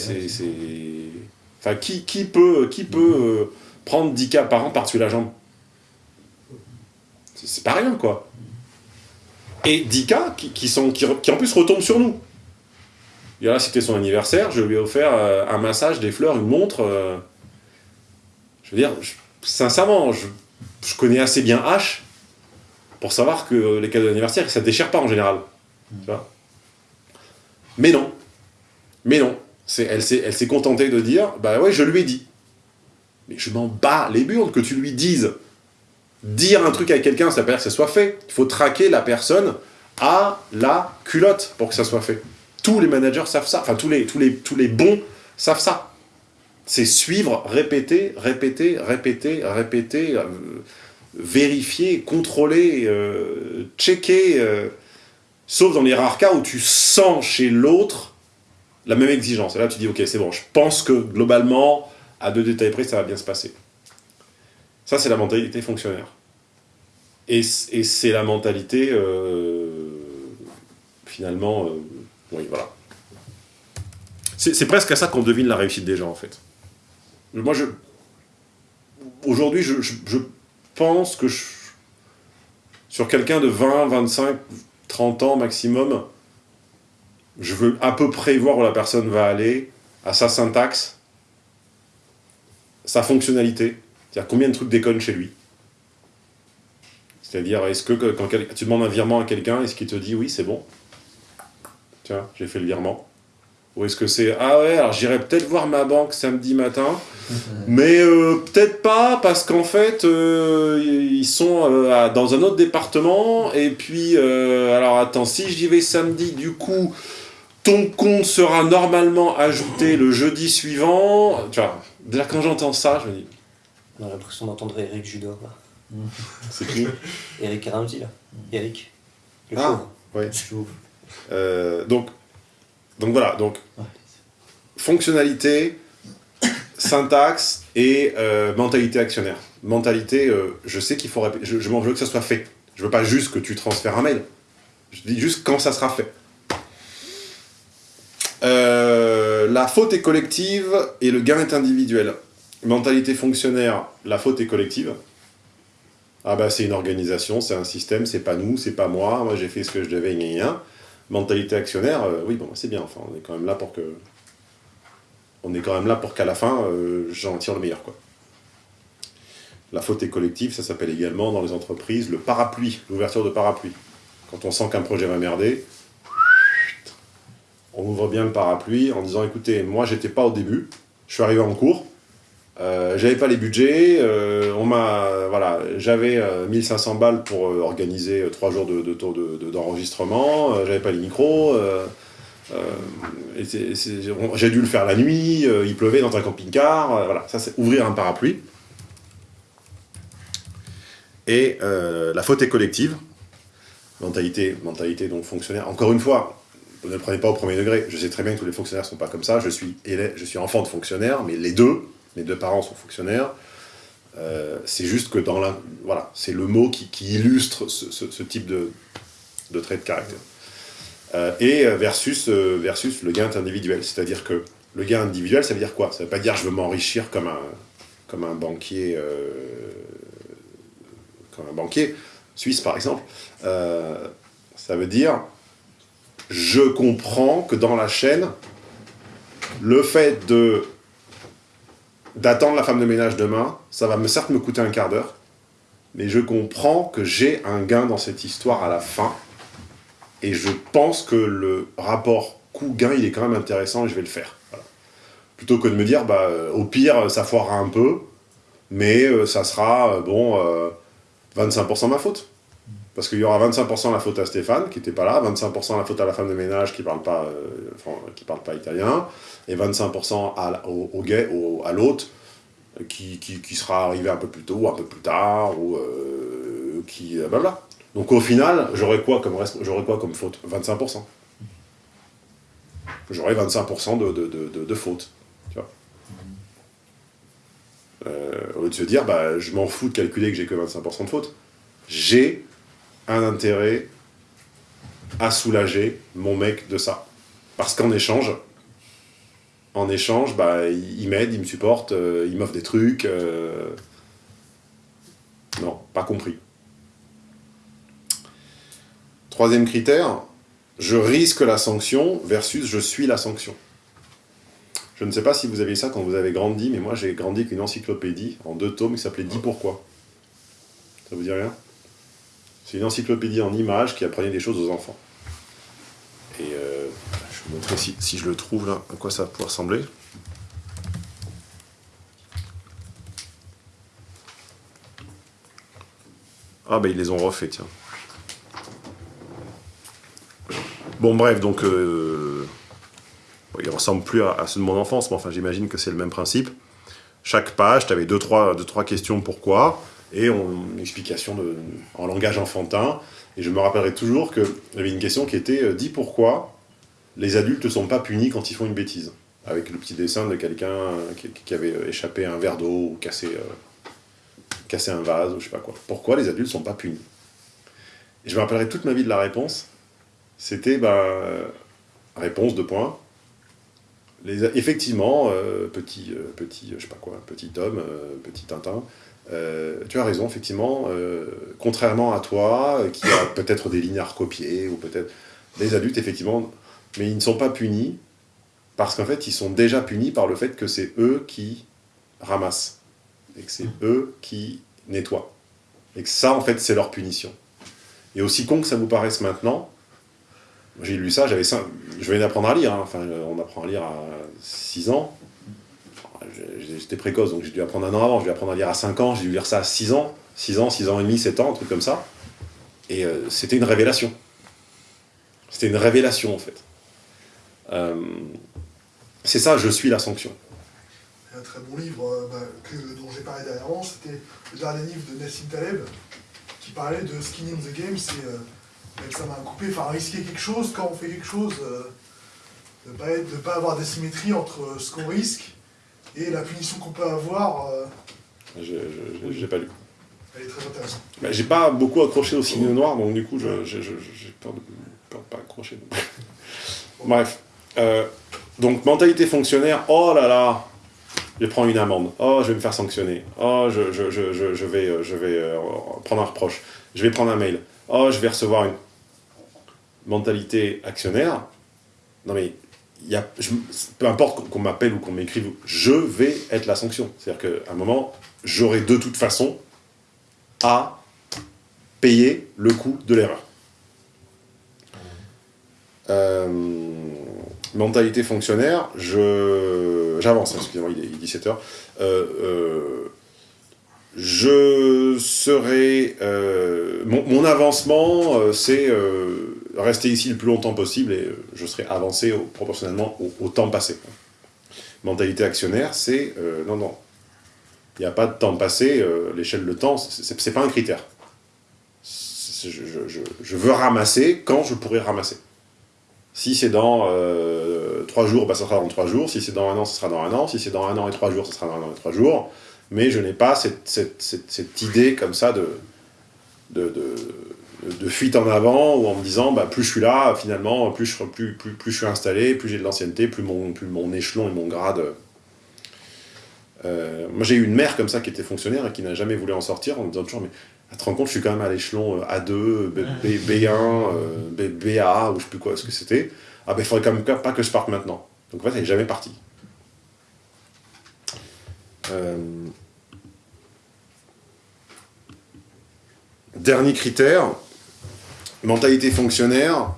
Enfin, qui, qui peut, qui peut euh, prendre 10K par an par-dessus la jambe? C'est- pas rien, quoi. Et 10K qui, qui sont, qui, qui en plus retombent sur nous. Il a c'était son anniversaire, je lui ai offert euh, un massage, des fleurs, une montre. euh. je veux dire, je- sincèrement, je, je connais assez bien H pour savoir que les cadeaux d'anniversaire, ça déchire pas en général. Tu vois? Mais non. Mais non. Elle s'est contentée de dire, bah ouais, je lui ai dit. Mais je m'en bats les burnes que tu lui dises. Dire un truc à quelqu'un, ça veut pas dire que ça soit fait. Il faut traquer la personne à la culotte pour que ça soit fait. Tous les managers savent ça. Enfin, tous les, tous les, tous les bons savent ça. C'est suivre, répéter, répéter, répéter, répéter, euh, vérifier, contrôler, euh, checker. euh, sauf dans les rares cas où tu sens chez l'autre la même exigence. Et là, tu dis, ok, c'est bon, je pense que globalement, à deux détails près, ça va bien se passer. Ça, c'est la mentalité fonctionnaire. Et, c'est la mentalité, euh, finalement, euh, oui, voilà. C'est presque à ça qu'on devine la réussite des gens, en fait. Moi, je... Aujourd'hui, je, je- je pense que je- sur quelqu'un de 20, 25, 30 ans maximum, je veux à peu près voir où la personne va aller, à sa syntaxe, sa fonctionnalité, c'est-à-dire combien de trucs déconnent chez lui? C'est-à-dire, est-ce que quand tu demandes un virement à quelqu'un, est-ce qu'il te dit oui, c'est bon? Tiens, j'ai fait le virement. Ou est-ce que c'est ah ouais, alors j'irai peut-être voir ma banque samedi matin, mais euh, peut-être pas parce qu'en fait euh, ils sont euh, dans un autre département et puis alors attends, si j'y vais samedi, du coup ton compte sera normalement ajouté le jeudi suivant. Tu vois, déjà quand j'entends ça, je me dis On a l'impression d'entendre Eric Judor là. c'est qui Eric Ramsey là. Eric. Le Ah, pauvre. ouais. Euh, donc, donc voilà, donc fonctionnalité, syntaxe et euh, mentalité actionnaire. Mentalité, euh, je sais qu'il faut répéter, je, je m'en veux que ça soit fait. Je veux pas juste que tu transfères un mail. Je dis juste quand ça sera fait. Euh, la faute est collective et le gain est individuel. Mentalité fonctionnaire, la faute est collective. Ah bah c'est une organisation, c'est un système, c'est pas nous, c'est pas moi, moi j'ai fait ce que je devais, gna gna. Mentalité actionnaire, euh, oui bon c'est bien, enfin on est quand même là pour que... On est quand même là pour qu'à la fin, euh, j'en tire le meilleur quoi. La faute est collective, ça s'appelle également dans les entreprises le parapluie, l'ouverture de parapluie. Quand on sent qu'un projet va merder, on ouvre bien le parapluie en disant écoutez, moi j'étais pas au début, je suis arrivé en cours, euh, j'avais pas les budgets, euh, on voilà, j'avais euh, 1500 balles pour euh, organiser euh, trois jours de, tour de- de- d'enregistrement, euh, j'avais pas les micros, euh, euh, j'ai dû le faire la nuit, euh, il pleuvait dans un camping-car, euh, voilà, ça c'est ouvrir un parapluie. Et euh, la faute est collective, mentalité, mentalité donc fonctionnaire. Encore une fois, ne le prenez pas au premier degré. Je sais très bien que tous les fonctionnaires ne sont pas comme ça. Je suis, je suis enfant de fonctionnaire, mais les deux, mes deux parents sont fonctionnaires. Euh, c'est juste que dans la... Voilà, c'est le mot qui, illustre ce, type de, trait de caractère. Euh, et versus, euh, versus le gain individuel. C'est-à-dire que le gain individuel, ça veut dire quoi? Ça ne veut pas dire je veux m'enrichir comme un, comme un banquier... comme un banquier suisse, par exemple. Ça veut dire je comprends que dans la chaîne, le fait de d'attendre la femme de ménage demain, ça va me certes me coûter un quart d'heure, mais je comprends que j'ai un gain dans cette histoire à la fin, et je pense que le rapport coût-gain, il est quand même intéressant et je vais le faire. Plutôt que de me dire, bah, euh, au pire, ça foirera un peu, mais euh, ça sera, euh, bon, euh, 25% ma faute. Parce qu'il y aura 25% la faute à Stéphane, qui n'était pas là, 25% la faute à la femme de ménage qui ne parle, pas, euh, parle pas italien, et 25% à, la- au, gay, au- à euh, qui, qui, qui sera arrivé un peu plus tôt, ou un peu plus tard, ou euh, qui... euh, blabla. Donc au final, j'aurais quoi, comme quoi comme faute? 25%. J'aurais 25% de, de, de, faute. Euh, au lieu de se dire, bah, je m'en fous de calculer que j'ai que 25% de faute. J'ai un intérêt à soulager mon mec de ça. Parce qu'en échange, en échange, bah, il m'aide, il me supporte, euh, il m'offre des trucs. euh, Non, pas compris. Troisième critère, je risque la sanction versus je suis la sanction. Je ne sais pas si vous avez ça quand vous avez grandi, mais moi j'ai grandi avec une encyclopédie en deux tomes qui s'appelait 10 pourquoi. Ça vous dit rien? C'est une encyclopédie en images qui apprenait des choses aux enfants. Et euh, je vais vous montrer si, je le trouve là, à quoi ça pouvoir ressembler. Ah bah ils les ont refait, tiens. Bon bref, donc euh, bon, il plus à, ceux de mon enfance, mais enfin j'imagine que c'est le même principe. Chaque page, tu avais deux trois, deux, trois questions pourquoi, et on- une explication en langage enfantin. Et je me rappellerai toujours qu'il y avait une question qui était euh, Dis pourquoi les adultes ne sont pas punis quand ils font une bêtise? Avec le petit dessin de quelqu'un euh, qui, avait euh, échappé un verre d'eau ou cassé, cassé un vase ou je sais pas quoi. Pourquoi les adultes ne sont pas punis? Et je me rappellerai toute ma vie de la réponse. C'était, bah, réponse de points. Les, effectivement, petit, petit, je sais pas quoi, petit homme, petit Tintin, euh, tu as raison, effectivement, euh, contrairement à toi, euh, qui a peut-être des lignes à recopier, ou peut-être les adultes, effectivement, mais ils ne sont pas punis, parce qu'en fait, ils sont déjà punis par le fait que c'est eux qui ramassent, et que c'est eux qui nettoient, et que ça, en fait, c'est leur punition. Et aussi con que ça vous paraisse maintenant, j'ai lu ça, j'avais je venais d'apprendre à lire, hein. enfin, on apprend à lire à 6 ans, J'étais précoce, donc j'ai dû apprendre un an avant. J'ai dû apprendre à lire à 5 ans, j'ai dû lire ça à 6 ans. 6 ans, 6 ans et demi, 7 ans, un truc comme ça. Et euh, c'était une révélation. C'était une révélation, en fait. Euh, c'est ça, je suis la sanction. Un très bon livre euh, bah, dont j'ai parlé dernièrement, c'était le dernier livre de Nassim Taleb qui parlait de skin in the game, c'est euh, sa main coupée, enfin risquer quelque chose quand on fait quelque chose, de ne pas, pas avoir d'asymétrie entre ce qu'on risque et la punition qu'on peut avoir. euh, Je j'ai pas lu. elle est très intéressante. Bah, j'ai pas beaucoup accroché au signe noir, donc du coup, j'ai peur de, peur de pas accrocher. Bref. Euh, donc, mentalité fonctionnaire, oh là là, je prendre une amende, oh, je vais me faire sanctionner, oh, je, je, je, je, je vais, je vais euh, prendre un reproche, je vais prendre un mail, oh, je vais recevoir une mentalité actionnaire. Non mais, y a, peu importe qu'on m'appelle ou qu'on m'écrive, je vais être la sanction. C'est-à-dire qu'à un moment, j'aurai de toute façon à payer le coût de l'erreur. Euh, mentalité fonctionnaire, je j'avance, hein, excusez-moi, il est 17h. je serai... euh, mon, avancement, euh, c'est euh, rester ici le plus longtemps possible et euh, je serai avancé proportionnellement au, temps passé. Mentalité actionnaire, c'est... euh, non, non. Il n'y a pas de temps passé, euh, l'échelle de temps, c'est c'est pas un critère. Je, veux ramasser quand je pourrai ramasser. Si c'est dans euh, trois jours, bah, ça sera dans trois jours. Si c'est dans un an, ça sera dans un an. Si c'est dans un an et trois jours, ça sera dans un an et trois jours. Mais je n'ai pas cette, idée comme ça de- de fuite en avant, ou en me disant, bah, plus je suis là, finalement, plus je, plus, plus, plus je suis installé, plus j'ai de l'ancienneté, plus mon, plus mon échelon et mon grade... Euh, moi, j'ai eu une mère comme ça qui était fonctionnaire et qui n'a jamais voulu en sortir en me disant toujours, mais ah, tu te rends compte, je suis quand même à l'échelon euh, A2, B, B, 1 euh, B, BA, ou je sais plus quoi, ce que c'était. Ah ben, il faudrait quand même pas que je parte maintenant. Donc en fait, elle n'est jamais partie. Euh, Dernier critère, mentalité fonctionnaire,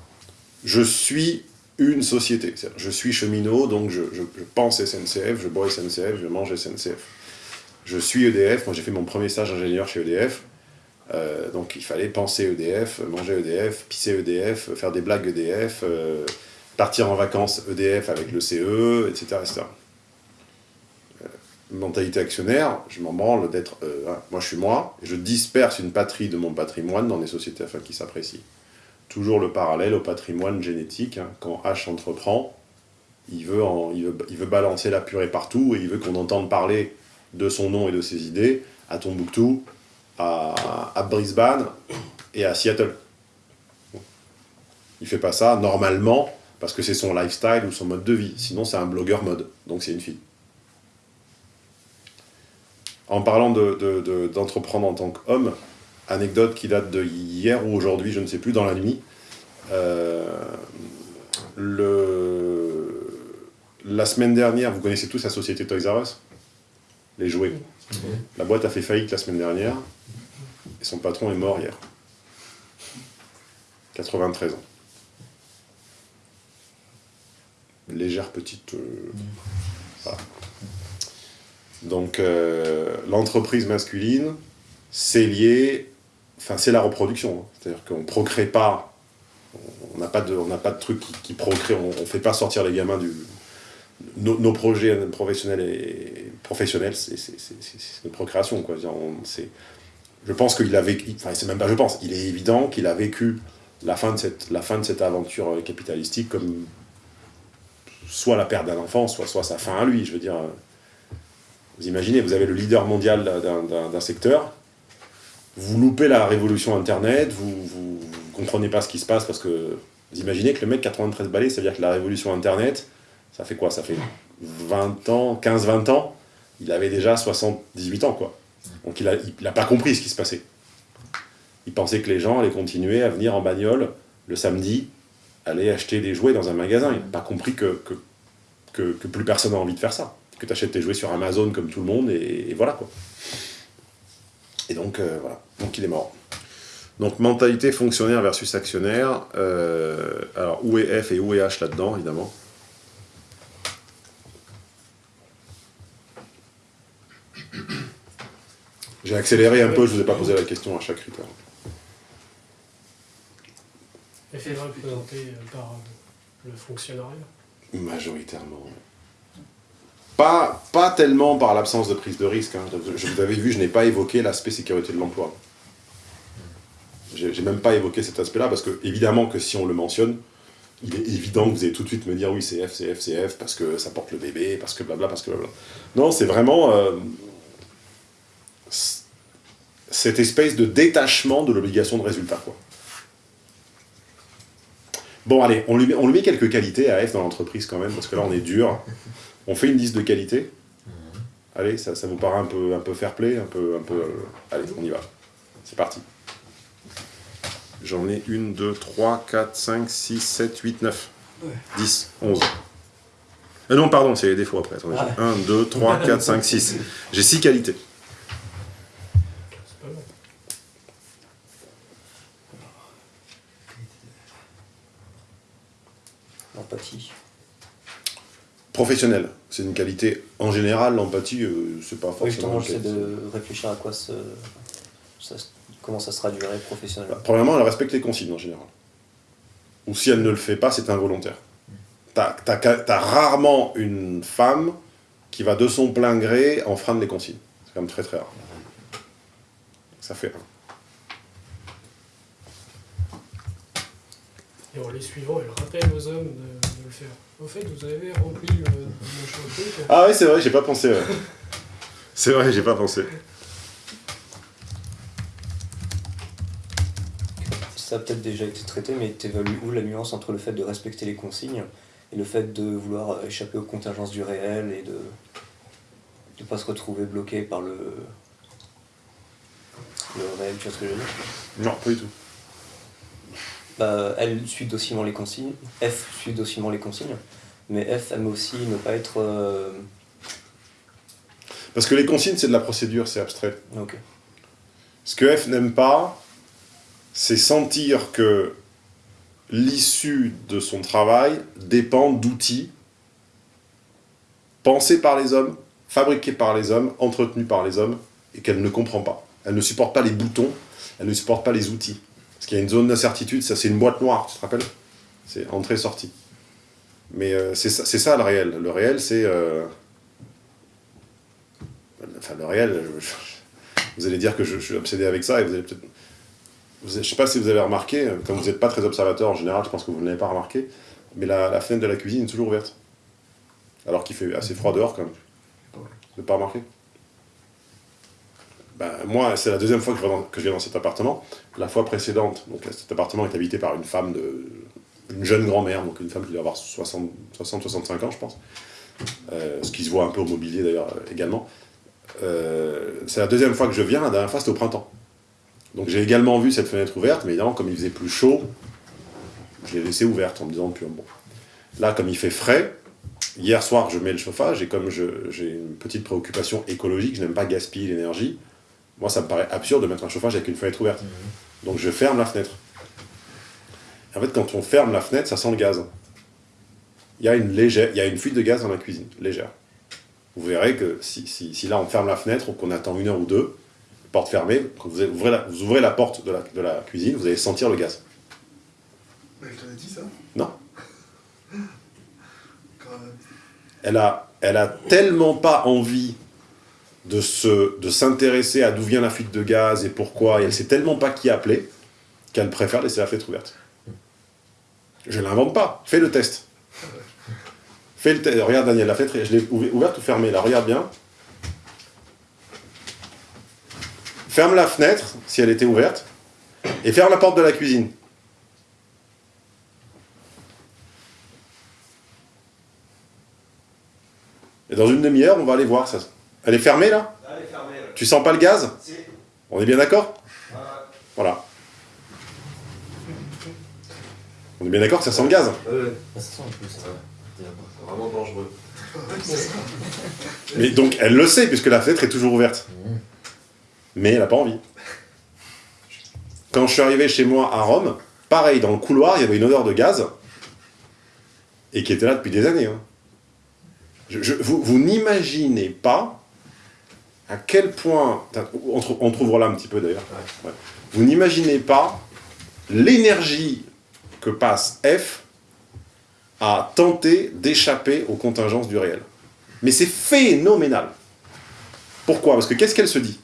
je suis une société. Je suis cheminot, donc je, pense SNCF, je bois SNCF, je mange SNCF. Je suis EDF, moi j'ai fait mon premier stage ingénieur chez EDF, euh, donc il fallait penser EDF, manger EDF, pisser EDF, faire des blagues EDF, euh, partir en vacances EDF avec le CE, etc. Mentalité actionnaire, je m'en branle d'être... euh, hein, moi je suis moi, et je disperse une patrie de mon patrimoine dans des sociétés afin qu'ils s'apprécient. Toujours le parallèle au patrimoine génétique, hein, quand H entreprend, il veut, il, veut, il veut balancer la purée partout, et il veut qu'on entende parler de son nom et de ses idées à Tombouctou, à, à Brisbane et à Seattle. Il fait pas ça normalement parce que c'est son lifestyle ou son mode de vie. Sinon, c'est un blogueur mode. Donc, c'est une fille. En parlant de- de- de- d'entreprendre en tant qu'homme, anecdote qui date de hier ou aujourd'hui, je ne sais plus, dans la nuit. euh, le... La semaine dernière, vous connaissez tous la société Toys R Us? Les jouets. La boîte a fait faillite la semaine dernière et son patron est mort hier. 93 ans. Légère petite... euh, voilà. Donc, euh, l'entreprise masculine, c'est lié... Enfin, c'est la reproduction. hein. C'est-à-dire qu'on ne procrée pas... On n'a pas, de- pas de truc qui, procrée. On ne fait pas sortir les gamins du... Nos, projets professionnels, professionnels c'est une procréation. Quoi. C'est- je pense qu'il a vécu... Enfin, c'est même pas je pense. Il est évident qu'il a vécu la fin de cette, la fin de cette aventure euh, capitalistique comme soit la perte d'un enfant, soit, soit sa fin à lui. Je veux dire, euh, vous imaginez, vous avez le leader mondial d'un- secteur, vous loupez la révolution Internet, vous, vous comprenez pas ce qui se passe parce que vous imaginez que le mec 93 balais, ça veut dire que la révolution Internet, ça fait quoi? Ça fait 20 ans, 15-20 ans, il avait déjà 78 ans, quoi. Donc il a, il a pas compris ce qui se passait. Il pensait que les gens allaient continuer à venir en bagnole le samedi, aller acheter des jouets dans un magasin. Il n'a pas compris que, que plus personne n'a envie de faire ça. Que tu achètes tes jouets sur Amazon comme tout le monde, et, et voilà quoi. Et donc, euh, voilà. Donc il est mort. Donc mentalité fonctionnaire versus actionnaire. euh, alors où est F et où est H là-dedans, évidemment? J'ai accéléré un peu, je ne vous ai pas posé la question à chaque critère. Et fait représenter euh, par le fonctionnariat. Majoritairement. Pas, tellement par l'absence de prise de risque. hein. Je- vous avez vu, je n'ai pas évoqué l'aspect sécurité de l'emploi. J'ai même pas évoqué cet aspect-là, parce que, évidemment, que si on le mentionne, il est évident que vous allez tout de suite me dire oui, c'est F, c'est F, c'est F, parce que ça porte le bébé, parce que blabla, parce que blabla. Non, c'est vraiment euh, cette espèce de détachement de l'obligation de résultat. Bon, allez, on lui met quelques qualités à F dans l'entreprise quand même, parce que là, on est dur. On fait une liste de qualités. Allez, ça, ça vous paraît un peu, un peu fair play, un peu... Un peu euh, allez, on y va. C'est parti. J'en ai une, deux, trois, quatre, cinq, six, sept, huit, neuf, dix, onze. Ah non, pardon, c'est les défauts après. Attendez, Ah. j'ai 1, 2, 3, 4, 5, 6. J'ai 6 qualités. C'est pas mal. L'empathie. Professionnel, c'est une qualité. En général, l'empathie, euh, c'est pas Oui, forcément. justement, j'essaie de réfléchir à quoi ça, ça- comment ça se traduirait professionnellement. Bah, premièrement, elle respecte les consignes en général. Ou si elle ne le fait pas, c'est involontaire. T'as t'as rarement une femme qui va de son plein gré enfreindre les consignes. C'est quand même très très rare. Ça fait un. Et en les suivant, elle rappelle aux hommes de, de le faire. Au fait, vous avez rempli le machin truc. Ah oui, c'est vrai, j'ai pas pensé. ouais. c'est vrai, j'ai pas pensé. Ça a peut-être déjà été traité, mais t'évalues où la nuance entre le fait de respecter les consignes et le fait de vouloir euh, échapper aux contingences du réel et de ne pas se retrouver bloqué par le, le réel, tu vois ce que je veux dire? Non, pas du tout. Bah, Elle suit docilement les consignes, F suit docilement les consignes, mais F aime aussi ne pas être... euh, Parce que les consignes, c'est de la procédure, c'est abstrait. Ce que F n'aime pas, c'est sentir que l'issue de son travail dépend d'outils pensés par les hommes, fabriqués par les hommes, entretenus par les hommes, et qu'elle ne comprend pas. Elle ne supporte pas les boutons, elle ne supporte pas les outils. Parce qu'il y a une zone d'incertitude, ça c'est une boîte noire, tu te rappelles? C'est entrée-sortie. Mais euh, c'est ça, le réel. Le réel, c'est... euh, Enfin, le réel, vous allez dire que je, suis obsédé avec ça, et vous allez peut-être... Je ne sais pas si vous avez remarqué, comme vous n'êtes pas très observateur en général, je pense que vous ne l'avez pas remarqué, mais la, fenêtre de la cuisine est toujours ouverte. Alors qu'il fait assez froid dehors quand même. Vous n'avez pas remarqué? Ben, Moi, c'est la deuxième fois que je viens dans cet appartement. La fois précédente, donc cet appartement est habité par une femme de. une jeune grand-mère, donc une femme qui doit avoir 60-65 ans, je pense. Euh, ce qui se voit un peu au mobilier d'ailleurs euh, également. Euh, c'est la deuxième fois que je viens, la dernière fois c'était au printemps. Donc j'ai également vu cette fenêtre ouverte, mais évidemment, comme il faisait plus chaud, je l'ai laissée ouverte en me disant, puis bon. Là, comme il fait frais, hier soir, je mets le chauffage, et comme j'ai une petite préoccupation écologique, je n'aime pas gaspiller l'énergie, moi, ça me paraît absurde de mettre un chauffage avec une fenêtre ouverte. Donc je ferme la fenêtre. En fait, quand on ferme la fenêtre, ça sent le gaz. Il y a une, légère, il y a une fuite de gaz dans la cuisine, légère. Vous verrez que si, si- si là on ferme la fenêtre ou qu'on attend une heure ou deux, porte fermée, quand vous ouvrez la, vous ouvrez la porte de la, de la cuisine, vous allez sentir le gaz. Mais elle t'en a dit ça? Non. Elle a, elle a tellement pas envie de se de s'intéresser à d'où vient la fuite de gaz et pourquoi, et elle sait tellement pas qui appeler, qu'elle préfère laisser la fenêtre ouverte. Je l'invente pas, fais le test. Fais le test. Regarde Daniel, la fenêtre, je l'ai ouv- ouverte ou fermée là, regarde bien. Ferme la fenêtre, si elle était ouverte, et ferme la porte de la cuisine. Et dans une demi-heure, on va aller voir ça. Elle est fermée là Elle est fermée. Tu sens pas le gaz Si. On est bien d'accord Voilà. On est bien d'accord que ça sent le gaz Ouais. Ça sent peu ça. C'est vraiment dangereux. Mais donc elle le sait puisque la fenêtre est toujours ouverte. Mais elle n'a pas envie. Quand je suis arrivé chez moi à Rome, pareil, dans le couloir, il y avait une odeur de gaz et qui était là depuis des années. hein. Je- je- vous vous n'imaginez pas à quel point. On, trou- on trouvera là un petit peu d'ailleurs. Vous n'imaginez pas l'énergie que passe F à tenter d'échapper aux contingences du réel. Mais c'est phénoménal. Pourquoi? Parce que qu'est-ce qu'elle se dit?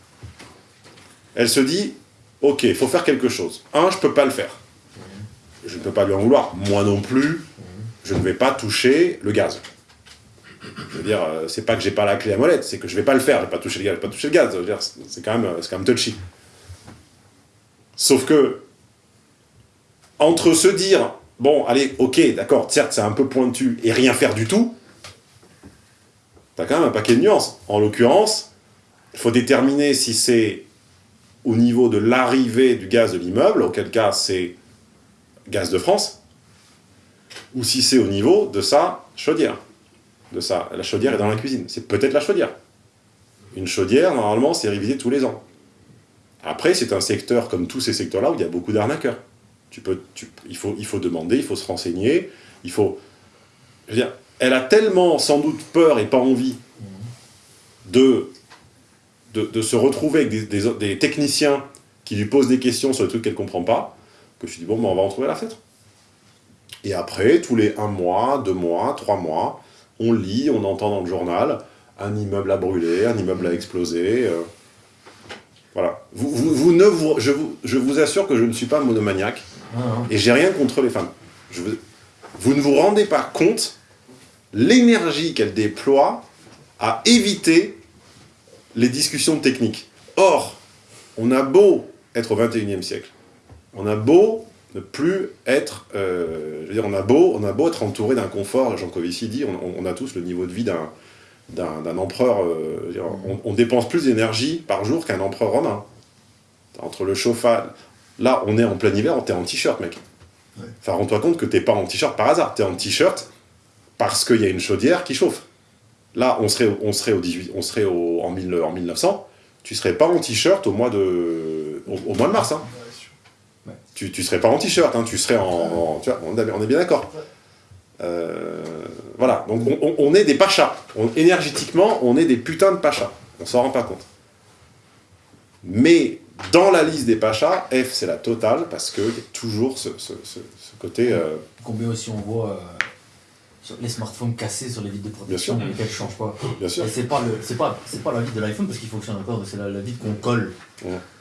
Elle se dit, ok, il faut faire quelque chose. Un, je peux pas le faire. Je ne peux pas lui en vouloir. Moi non plus, je ne vais pas toucher le gaz. Je veux dire, euh, c'est pas que j'ai pas la clé à molette, c'est que je vais pas le faire, je vais pas toucher le gaz, je vais pas toucher le gaz. C'est quand même, euh, quand même touchy. Sauf que, entre se dire, bon, allez, ok, d'accord, certes, c'est un peu pointu, et rien faire du tout, t'as quand même un paquet de nuances. En l'occurrence, il faut déterminer si c'est au niveau de l'arrivée du gaz de l'immeuble, auquel cas c'est gaz de France, ou si c'est au niveau de sa chaudière. De sa, la chaudière est dans la cuisine. C'est peut-être la chaudière. Une chaudière, normalement, c'est révisé tous les ans. Après, c'est un secteur, comme tous ces secteurs-là, où il y a beaucoup d'arnaqueurs. Tu peux, tu- il, faut, il faut demander, il faut se renseigner, il faut... Je veux dire, elle a tellement, sans doute, peur et pas envie de, de, de se retrouver avec des, des- techniciens qui lui posent des questions sur des trucs qu'elle ne comprend pas, que je lui dis, bon, ben, on va en trouver la fenêtre. Et après, tous les un mois, deux mois, trois mois, on lit, on entend dans le journal, un immeuble a brûlé, un immeuble a explosé. euh, voilà. Vous, vous- vous ne vous, je, vous, je vous assure que je ne suis pas monomaniaque, et j'ai rien contre les femmes. Je vous, ne vous rendez pas compte l'énergie qu'elle déploie à éviter les discussions techniques. Or, on a beau être au 21e siècle, on a beau ne plus être, euh, je veux dire, on a beau, on a beau être entouré d'un confort, Jean Covici dit, on, on a tous le niveau de vie d'un empereur, euh, dire, on, on dépense plus d'énergie par jour qu'un empereur romain. Entre le chauffage, là on est en plein hiver, t'es en t-shirt mec. Enfin rends-toi compte que t'es pas en t-shirt par hasard, t'es en t-shirt parce qu'il y a une chaudière qui chauffe. Là on serait, au- on serait, au 18, on serait au, en, 1000 en 1900, tu serais pas en t-shirt au mois de, au, au mois de mars. Hein. Tu, tu serais pas en t-shirt, hein, tu serais en... en- tu vois, on, est- bien d'accord. Euh, voilà, donc on, est des pachas. On- énergétiquement, on est des putains de pachas. On s'en rend pas compte. Mais dans la liste des pachas, F c'est la totale parce qu'il y a toujours ce, ce- ce- ce côté... euh, Combien aussi on voit euh, les smartphones cassés sur les vitres de protection, Bien sûr. mais lesquels ne changent pas. Bien sûr. Et c'est pas, le- pas, la vitre de l'iPhone parce qu'il fonctionne encore, c'est la, la vitre qu'on colle.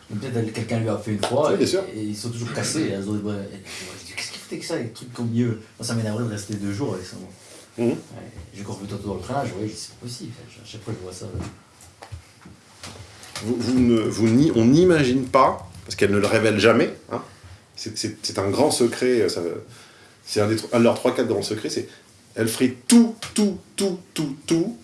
Peut-être quelqu'un lui a fait une fois Oui, et, et ils sont toujours cassés. Elles ont- je dis, Qu'est-ce qu'il foutait que ça, les trucs comme mieux? Moi ça m'énerverait de rester deux jours avec ça. moi. Mhm. Ouais, J'ai encore vu tantôt dans le train, je voyais, c'est pas possible. À chaque fois je vois ça. vous, vous ne, vous n'y- on n'imagine pas, parce qu'elle ne le révèle jamais, hein, c'est- un grand secret, euh, ça- c'est un, un de leurs trois, quatre grands secrets, c'est elle ferait tout, tout, tout, tout, tout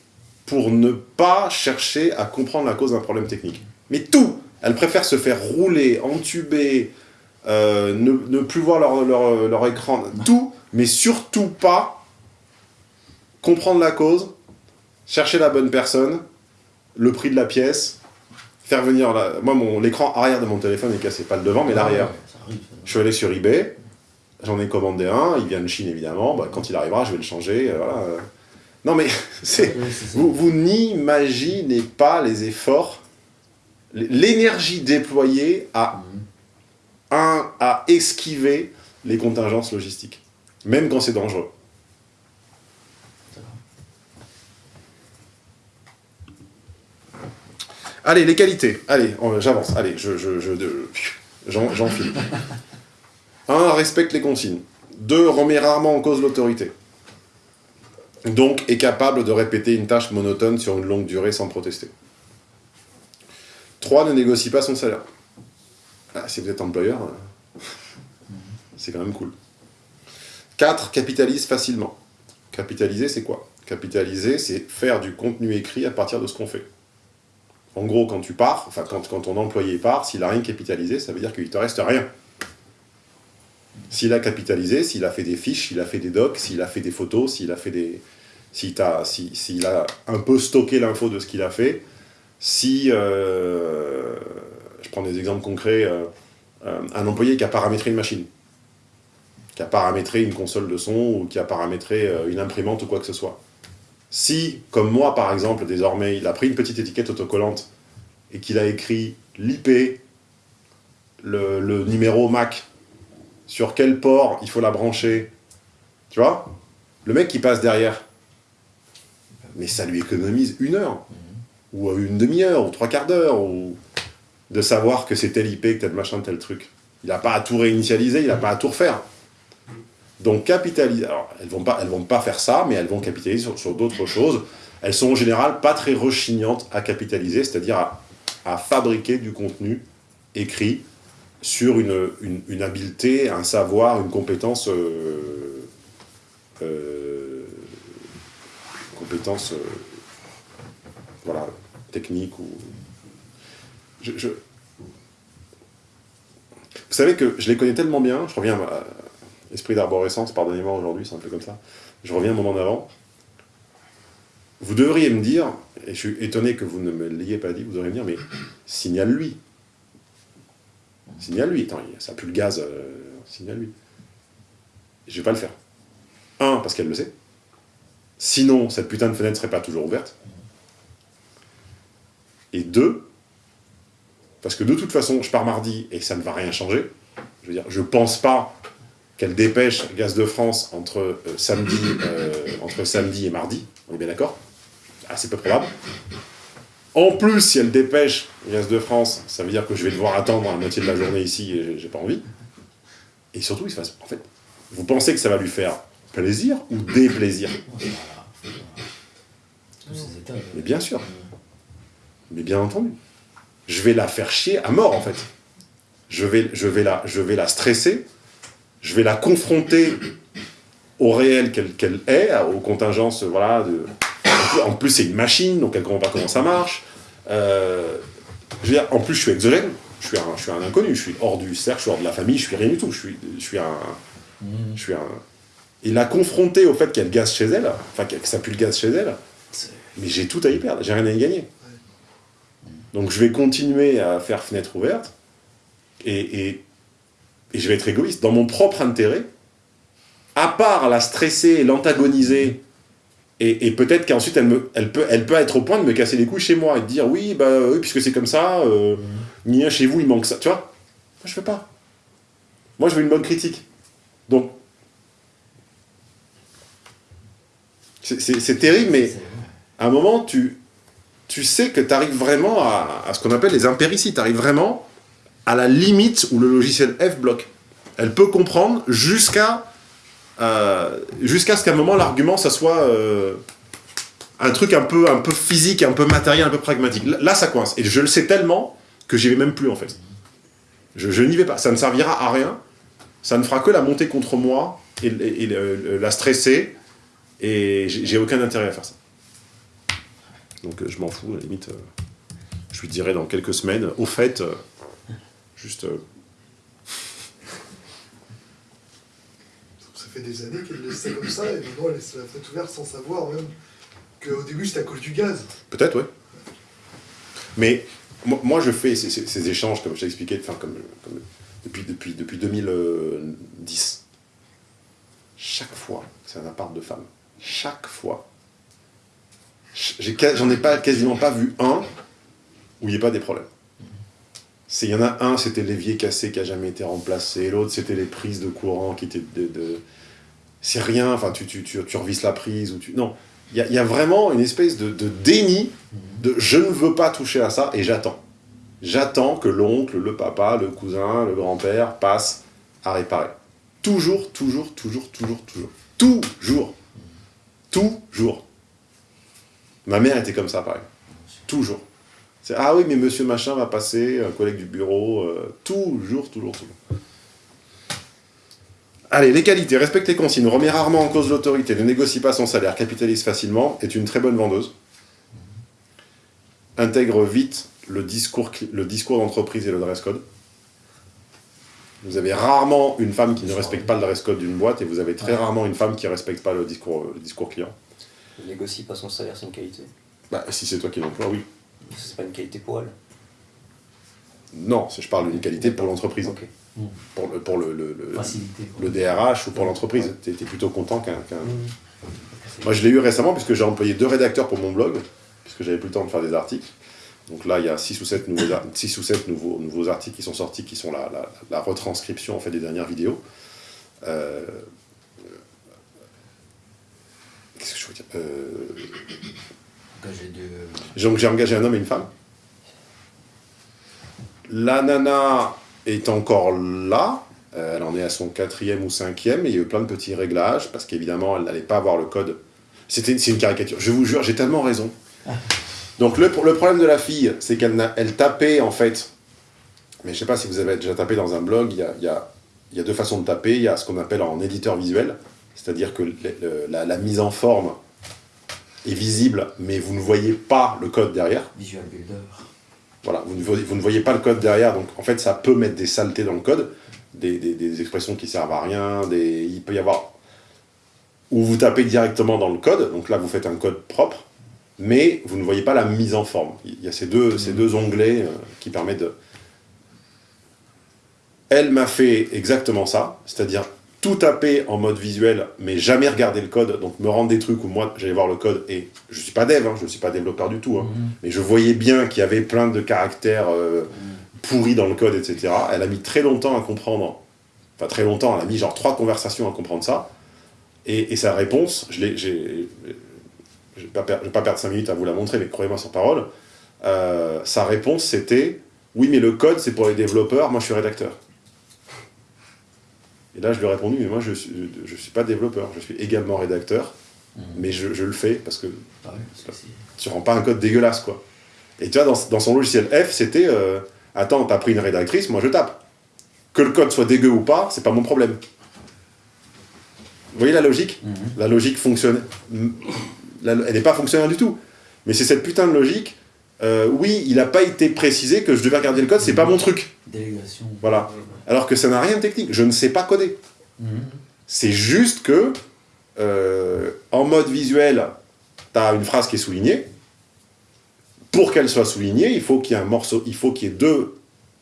pour ne pas chercher à comprendre la cause d'un problème technique. Mais tout Elle préfère se faire rouler, entuber, euh, ne, ne plus voir leur, leur- leur écran, tout, mais surtout pas comprendre la cause, chercher la bonne personne, le prix de la pièce, faire venir la... Moi, mon l'écran arrière de mon téléphone est cassé, pas le devant, mais l'arrière. Je suis allé sur eBay, j'en ai commandé un, il vient de Chine évidemment, bah, quand il arrivera, je vais le changer, euh, voilà. Non mais. Vous, vous n'imaginez pas les efforts, l'énergie déployée à, un, à esquiver les contingences logistiques, même quand c'est dangereux. Allez, les qualités. Allez, j'avance. Allez, je, je, je. Un, respecte les consignes. Deux, remet rarement en cause l'autorité. Donc, est capable de répéter une tâche monotone sur une longue durée sans protester. 3. Ne négocie pas son salaire. Ah, si vous êtes employeur, euh, c'est quand même cool. 4. Capitalise facilement. Capitaliser, c'est quoi? Capitaliser, c'est faire du contenu écrit à partir de ce qu'on fait. En gros, quand tu pars, enfin, quand, quand ton employé part, s'il n'a rien capitalisé, ça veut dire qu'il te reste rien. S'il a capitalisé, s'il a fait des fiches, s'il a fait des docs, s'il a fait des photos, s'il a fait des... S'il t'a- si- s'il a un peu stocké l'info de ce qu'il a fait, si... euh, je prends des exemples concrets. euh, euh, un employé qui a paramétré une machine, qui a paramétré une console de son ou qui a paramétré une imprimante ou quoi que ce soit. Si, comme moi par exemple, désormais, il a pris une petite étiquette autocollante et qu'il a écrit l'IP, le numéro MAC, sur quel port il faut la brancher, tu vois Le mec qui passe derrière, mais ça lui économise une heure, ou une demi-heure, ou trois quarts d'heure, ou de savoir que c'est tel IP, que tel machin, tel truc. Il n'a pas à tout réinitialiser, il n'a pas à tout refaire. Donc capitaliser, alors elles vont pas, elles vont pas faire ça, mais elles vont capitaliser sur, d'autres choses. Elles sont en général pas très rechignantes à capitaliser, c'est-à-dire à, à fabriquer du contenu écrit sur une, une, une habileté, un savoir, une compétence... euh, euh, compétence... euh, voilà, technique ou... Vous savez que je les connais tellement bien, je reviens à Esprit d'arborescence, pardonnez-moi aujourd'hui, c'est un peu comme ça. Je reviens un moment d'avant. Vous devriez me dire, et je suis étonné que vous ne me l'ayez pas dit, vous devriez me dire, mais signale-lui. Signale-lui. Ça pue le gaz, euh, signale-lui. Je vais pas le faire. Un, parce qu'elle le sait. Sinon, cette putain de fenêtre serait pas toujours ouverte. Et deux, parce que de toute façon, je pars mardi et ça ne va rien changer. Je veux dire, je pense pas qu'elle dépêche Gaz de France entre, euh, samedi, euh, entre samedi et mardi. On est bien d'accord? Ah, c'est peu probable. En plus, si elle dépêche Gaz de France, ça veut dire que je vais devoir attendre la moitié de la journée ici et j'ai- pas envie. Et surtout, il se passe. En fait, vous pensez que ça va lui faire plaisir ou déplaisir? Mais bien sûr. Mais bien entendu. Je vais la faire chier à mort, en fait. Je vais, je vais, la, je vais la stresser, je vais la confronter au réel qu'elle qu'elle est, aux contingences, voilà. De... En plus, c'est une machine, donc elle ne comprend pas comment ça marche. Euh, je veux dire, en plus, je suis exogène, je suis, un, je suis un inconnu, je suis hors du cercle, je suis hors de la famille, je suis rien du tout. Je suis, je suis un... Je suis un... Et la confronter au fait qu'elle gaze chez elle, enfin que ça pue le gaz chez elle, mais j'ai tout à y perdre, j'ai rien à y gagner. Donc je vais continuer à faire fenêtre ouverte, et, et, et je vais être égoïste. Dans mon propre intérêt, à part la stresser, l'antagoniser, et, et peut-être qu'ensuite elle, me, elle, peut, elle peut être au point de me casser les couilles chez moi, et de dire oui, bah oui, puisque c'est comme ça, euh, Nia, chez vous il manque ça, tu vois? Moi je fais pas. Moi je veux une bonne critique. Donc, c'est terrible, mais à un moment, tu, tu sais que tu arrives vraiment à, ce qu'on appelle les impérities. Tu arrives vraiment à la limite où le logiciel F bloque. Elle peut comprendre jusqu'à euh, jusqu'à ce qu'à un moment, l'argument, ça soit euh, un truc un peu, un peu physique, un peu matériel, un peu pragmatique. Là, ça coince. Et je le sais tellement que j'y vais même plus, en fait. Je, n'y vais pas. Ça ne servira à rien. Ça ne fera que la monter contre moi et, et- la stresser. Et j'ai aucun intérêt à faire ça. Donc euh, je m'en fous, à la limite. euh, je lui dirai dans quelques semaines, au fait, euh, juste. Ça fait des années qu'elle laisse ça comme ça, et maintenant elle laisse la fenêtre ouverte sans savoir même qu'au début c'était à cause du gaz. Peut-être, ouais. Mais moi, je fais ces, ces- ces échanges, comme je t'ai expliqué, enfin, comme, comme- depuis, depuis, depuis 2010. Chaque fois, c'est un appart de femmes. Chaque fois. J'en ai, pas, quasiment pas vu un où il n'y ait pas des problèmes. Il y en a un, c'était l'évier cassé qui a jamais été remplacé. L'autre, c'était les prises de courant qui étaient de... C'est rien, enfin, tu, tu, tu, tu revisses la prise ou tu... Non, il y a, y a vraiment une espèce de, de déni de je ne veux pas toucher à ça et j'attends. J'attends que l'oncle, le papa, le cousin, le grand-père passe à réparer. Toujours, toujours, toujours, toujours, toujours. Toujours. Toujours. Ma mère était comme ça, pareil. Toujours. C'est, ah oui, mais monsieur machin va passer, un collègue du bureau, euh, toujours, toujours, toujours. Allez, les qualités, respecte les consignes, remet rarement en cause l'autorité, ne négocie pas son salaire, capitalise facilement, est une très bonne vendeuse, intègre vite le discours, cli- le discours d'entreprise et le dress code. Vous avez rarement une femme qui ne respecte pas le dress code d'une boîte et vous avez très rarement une femme qui ne respecte pas le discours, le discours client. Il négocie pas son salaire, c'est une qualité. Bah, si c'est toi qui l'emploies, oui. C'est pas une qualité pour elle. Non, je parle d'une qualité pour l'entreprise. Ok. Pour, le, pour le, le, le- Facilité. le DRH ou pour l'entreprise. Tu es, plutôt content qu'un... qu'un- Moi, je l'ai eu récemment puisque j'ai employé deux rédacteurs pour mon blog, puisque j'avais plus le temps de faire des articles. Donc là, il y a 6 ou 7 nouveaux, ar- six ou sept nouveaux, nouveaux articles qui sont sortis, qui sont la, la- la retranscription en fait, des dernières vidéos. Euh, Qu'est-ce que je veux dire Euh, Engagé de. Donc j'ai engagé un homme et une femme. La nana est encore là. Euh, elle en est à son quatrième ou cinquième. Et il y a eu plein de petits réglages parce qu'évidemment, elle n'allait pas avoir le code. C'était c'est une caricature. Je vous jure, j'ai tellement raison. Donc le, le problème de la fille, c'est qu'elle elle tapait en fait mais je sais pas si vous avez déjà tapé dans un blog, il y a, y a- y a deux façons de taper. Il y a ce qu'on appelle en éditeur visuel, c'est-à-dire que le- la, la mise en forme est visible, mais vous ne voyez pas le code derrière. Visual Builder. Voilà, vous ne, voyez, vous ne voyez pas le code derrière, donc en fait ça peut mettre des saletés dans le code, des, des- des expressions qui servent à rien, des, il peut y avoir... Ou vous tapez directement dans le code, donc là vous faites un code propre, mais vous ne voyez pas la mise en forme. Il y a ces deux, ces deux onglets euh, qui permettent de... Elle m'a fait exactement ça, c'est-à-dire tout taper en mode visuel, mais jamais regarder le code, donc me rendre des trucs où moi j'allais voir le code, et je suis pas dev, hein, je ne suis pas développeur du tout, hein, mais je voyais bien qu'il y avait plein de caractères euh, pourris dans le code, etc. Elle a mis très longtemps à comprendre, enfin très longtemps, elle a mis genre trois conversations à comprendre ça, et, et sa réponse, je l'ai, j'ai, je vais pas, per- perdre 5 minutes à vous la montrer, mais croyez-moi sur parole, euh, sa réponse c'était « Oui, mais le code, c'est pour les développeurs, moi je suis rédacteur. » Et là, je lui ai répondu « Mais moi, je suis, je suis pas développeur, je suis également rédacteur, mais je, je le fais parce que tu rends pas un code dégueulasse, quoi. » Et tu vois, dans, dans son logiciel F, c'était euh, Attends, t'as pris une rédactrice, moi je tape. Que le code soit dégueu ou pas, c'est pas mon problème. » Vous voyez la logique La logique fonctionne... elle n'est pas fonctionnelle du tout. Mais c'est cette putain de logique. Euh, oui, il n'a pas été précisé que je devais regarder le code, c'est pas mon truc. Délégation. Voilà. Alors que ça n'a rien de technique. Je ne sais pas coder. Mhm. C'est juste que, euh, en mode visuel, tu as une phrase qui est soulignée. Pour qu'elle soit soulignée, il faut qu'il y ait un morceau, il faut qu'il y ait deux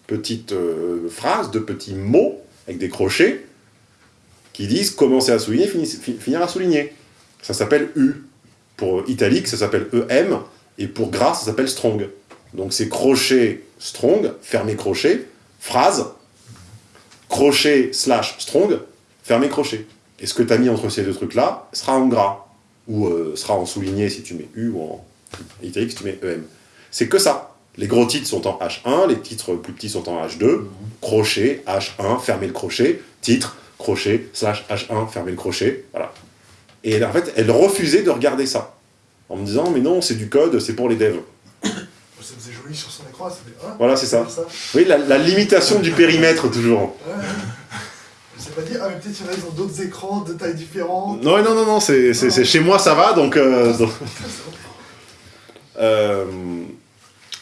petites euh, phrases, deux petits mots avec des crochets qui disent commencer à souligner, fini- fi- finir à souligner. Ça s'appelle U. Pour italique, ça s'appelle EM. Et pour gras, ça s'appelle strong. Donc c'est crochet strong, fermé crochet, phrase, crochet slash strong, fermé crochet. Et ce que tu as mis entre ces deux trucs-là sera en gras. Ou euh, sera en souligné si tu mets U, ou en italique si tu mets EM. C'est que ça. Les gros titres sont en H1, les titres plus petits sont en H2, crochet, H1, fermer le crochet, titre, crochet, slash H1, fermer le crochet, voilà. Et en fait, elle refusait de regarder ça. En me disant, mais non, c'est du code, c'est pour les devs. Ça faisait joli sur son écran, ça fait ah, Voilà, c'est ça. ça. Oui, la, la limitation du périmètre, toujours. Ouais, ouais. Sais pas dire, ah, mais peut-être qu'il y en a, ils ont d'autres écrans de tailles différentes. Non, non, non, non, c'est c'est- c'est- chez moi, ça va, donc... euh, donc- Euh,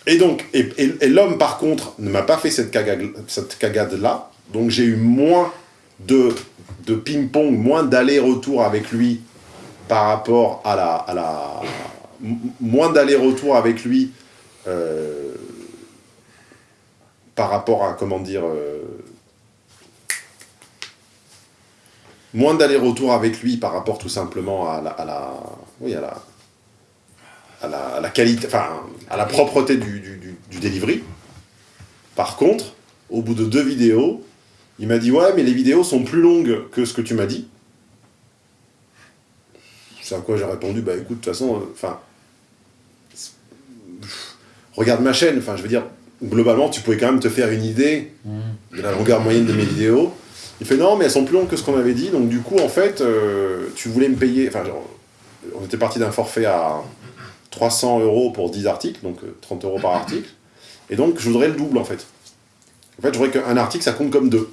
et donc, et, et- et l'homme, par contre, ne m'a pas fait cette cagade- cette cagade-là, donc j'ai eu moins de, de ping-pong, moins d'aller-retour avec lui par rapport à la... À la moins d'aller-retour avec lui euh, par rapport à, comment dire... euh, moins d'aller-retour avec lui par rapport tout simplement à la, à la, oui, à la, à la, à la qualité, enfin, à la propreté du, du, du, du delivery. Par contre, au bout de deux vidéos, il m'a dit ouais, mais les vidéos sont plus longues que ce que tu m'as dit. C'est à quoi j'ai répondu bah écoute, de toute façon, euh, enfin, regarde ma chaîne, enfin, je veux dire, globalement, tu pouvais quand même te faire une idée de la longueur moyenne de mes vidéos. Il fait non, mais elles sont plus longues que ce qu'on avait dit, donc du coup, en fait, euh, tu voulais me payer. Enfin, on était parti d'un forfait à 300 euros pour 10 articles, donc euh, 30 euros par article, et donc je voudrais le double en fait. En fait, je voudrais qu'un article ça compte comme deux.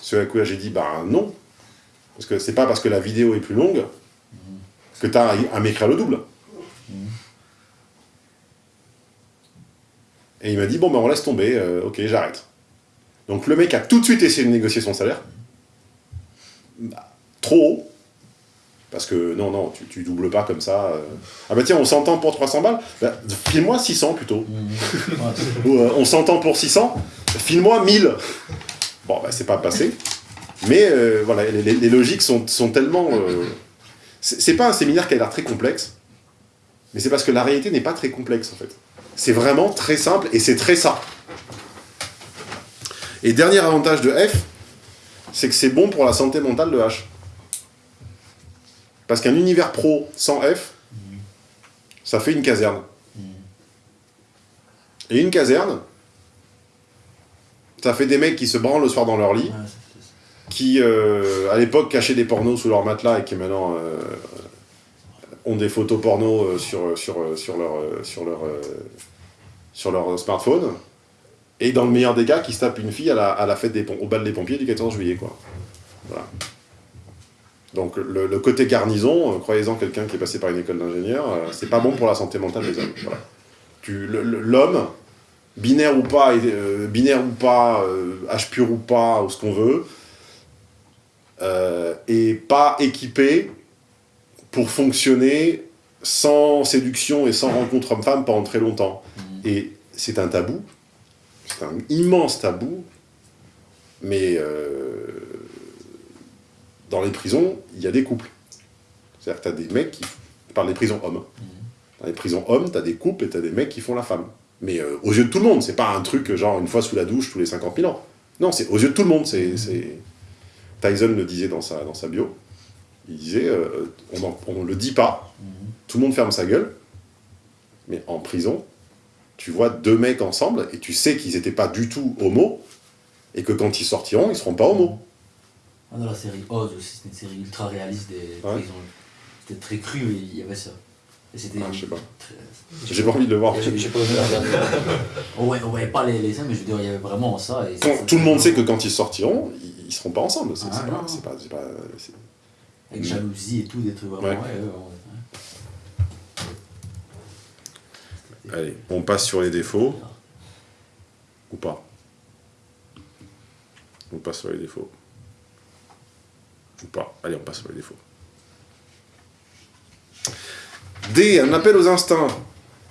Ce à quoi j'ai dit, ben non, parce que c'est pas parce que la vidéo est plus longue que tu as à m'écrire le double. Et il m'a dit, bon, ben on laisse tomber, euh, ok, j'arrête. Donc le mec a tout de suite essayé de négocier son salaire. Bah, trop haut. Parce que non, non, tu, tu doubles pas comme ça. euh. Ah bah tiens, on s'entend pour 300 balles bah, File-moi 600 plutôt. Ou euh, on s'entend pour 600 File-moi 1000 Bon, bah c'est pas passé. Mais euh, voilà, les, logiques sont, tellement... euh, c'est pas un séminaire qui a l'air très complexe, mais c'est parce que la réalité n'est pas très complexe en fait. C'est vraiment très simple et c'est très ça. Et dernier avantage de F, c'est que c'est bon pour la santé mentale de H. Parce qu'un univers pro sans F, ça fait une caserne. Et une caserne, ça fait des mecs qui se branlent le soir dans leur lit, qui euh, à l'époque cachaient des pornos sous leur matelas et qui maintenant euh, ont des photos porno euh, sur, sur, sur, leur, sur, leur, sur leur smartphone. Et dans le meilleur des cas, qui se tape une fille à la, à la fête des au bal des pompiers du 14 juillet, quoi. Voilà. Donc le, côté garnison, croyez-en quelqu'un qui est passé par une école d'ingénieur, c'est pas bon pour la santé mentale des hommes. L'homme, binaire ou pas, euh, binaire ou pas, euh, pur ou pas, ou ce qu'on veut, euh, est pas équipé pour fonctionner sans séduction et sans rencontre homme-femme pendant très longtemps. Et c'est un tabou, c'est un immense tabou, mais euh, dans les prisons, il y a des couples. C'est-à-dire que tu as des mecs qui... Je parle des prisons hommes. hein. Dans les prisons hommes, tu as des couples et tu as des mecs qui font la femme. Mais euh, aux yeux de tout le monde, c'est pas un truc genre une fois sous la douche tous les 50 000 ans. Non, c'est aux yeux de tout le monde. c'est c'est- Tyson le disait dans sa, dans sa bio. Il disait, euh, on, on le dit pas, tout le monde ferme sa gueule, mais en prison, tu vois deux mecs ensemble et tu sais qu'ils n'étaient pas du tout homo et que quand ils sortiront, ils seront pas homo. Ah, dans la série Oz aussi, c'était une série ultra réaliste des prisons. C'était très cru, mais il y avait ça. Et c'était. Ah, je sais pas. très- J'ai pas envie de le voir. J'ai- pas osé le regarder. on voyait, on voyait pas les, scènes, mais je veux dire, il y avait vraiment ça. Et ça- Quand ça- tout le monde sait que quand ils sortiront, ils, seront pas ensemble. C'est Ah, c'est pas, c'est pas, c'est pas- c'est- Avec jalousie et tout, des trucs vraiment. Ouais, ouais. Allez, on passe sur les défauts. Ou pas On passe sur les défauts. Ou pas Allez, on passe sur les défauts. D, un appel aux instincts.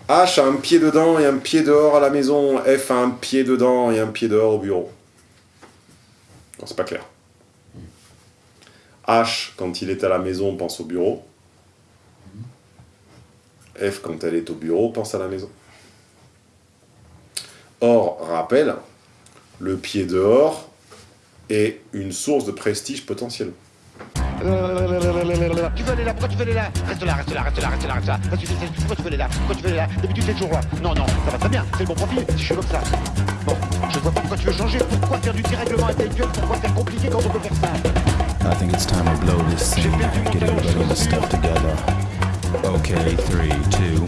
H a un pied dedans et un pied dehors à la maison. F a un pied dedans et un pied dehors au bureau. C'est pas clair. H, quand il est à la maison, pense au bureau. F, quand elle est au bureau, pense à la maison. Or, rappel, le pied dehors est une source de prestige potentiel. Tu veux aller là Pourquoi tu veux aller là? Reste là, reste là, reste là, reste là, reste là. Pourquoi tu veux aller là? Pourquoi tu veux aller là? D'habitude, t'es toujours là. Non, non, ça va très bien. C'est le bon profil. Si je suis comme ça. Bon, je vois pas pourquoi tu veux changer. Pourquoi faire du dérèglement intellectuel Pourquoi faire compliqué quand on peut faire ça? I think it's time to blow this scene. Get everybody in the stuff together. Okay, three, two,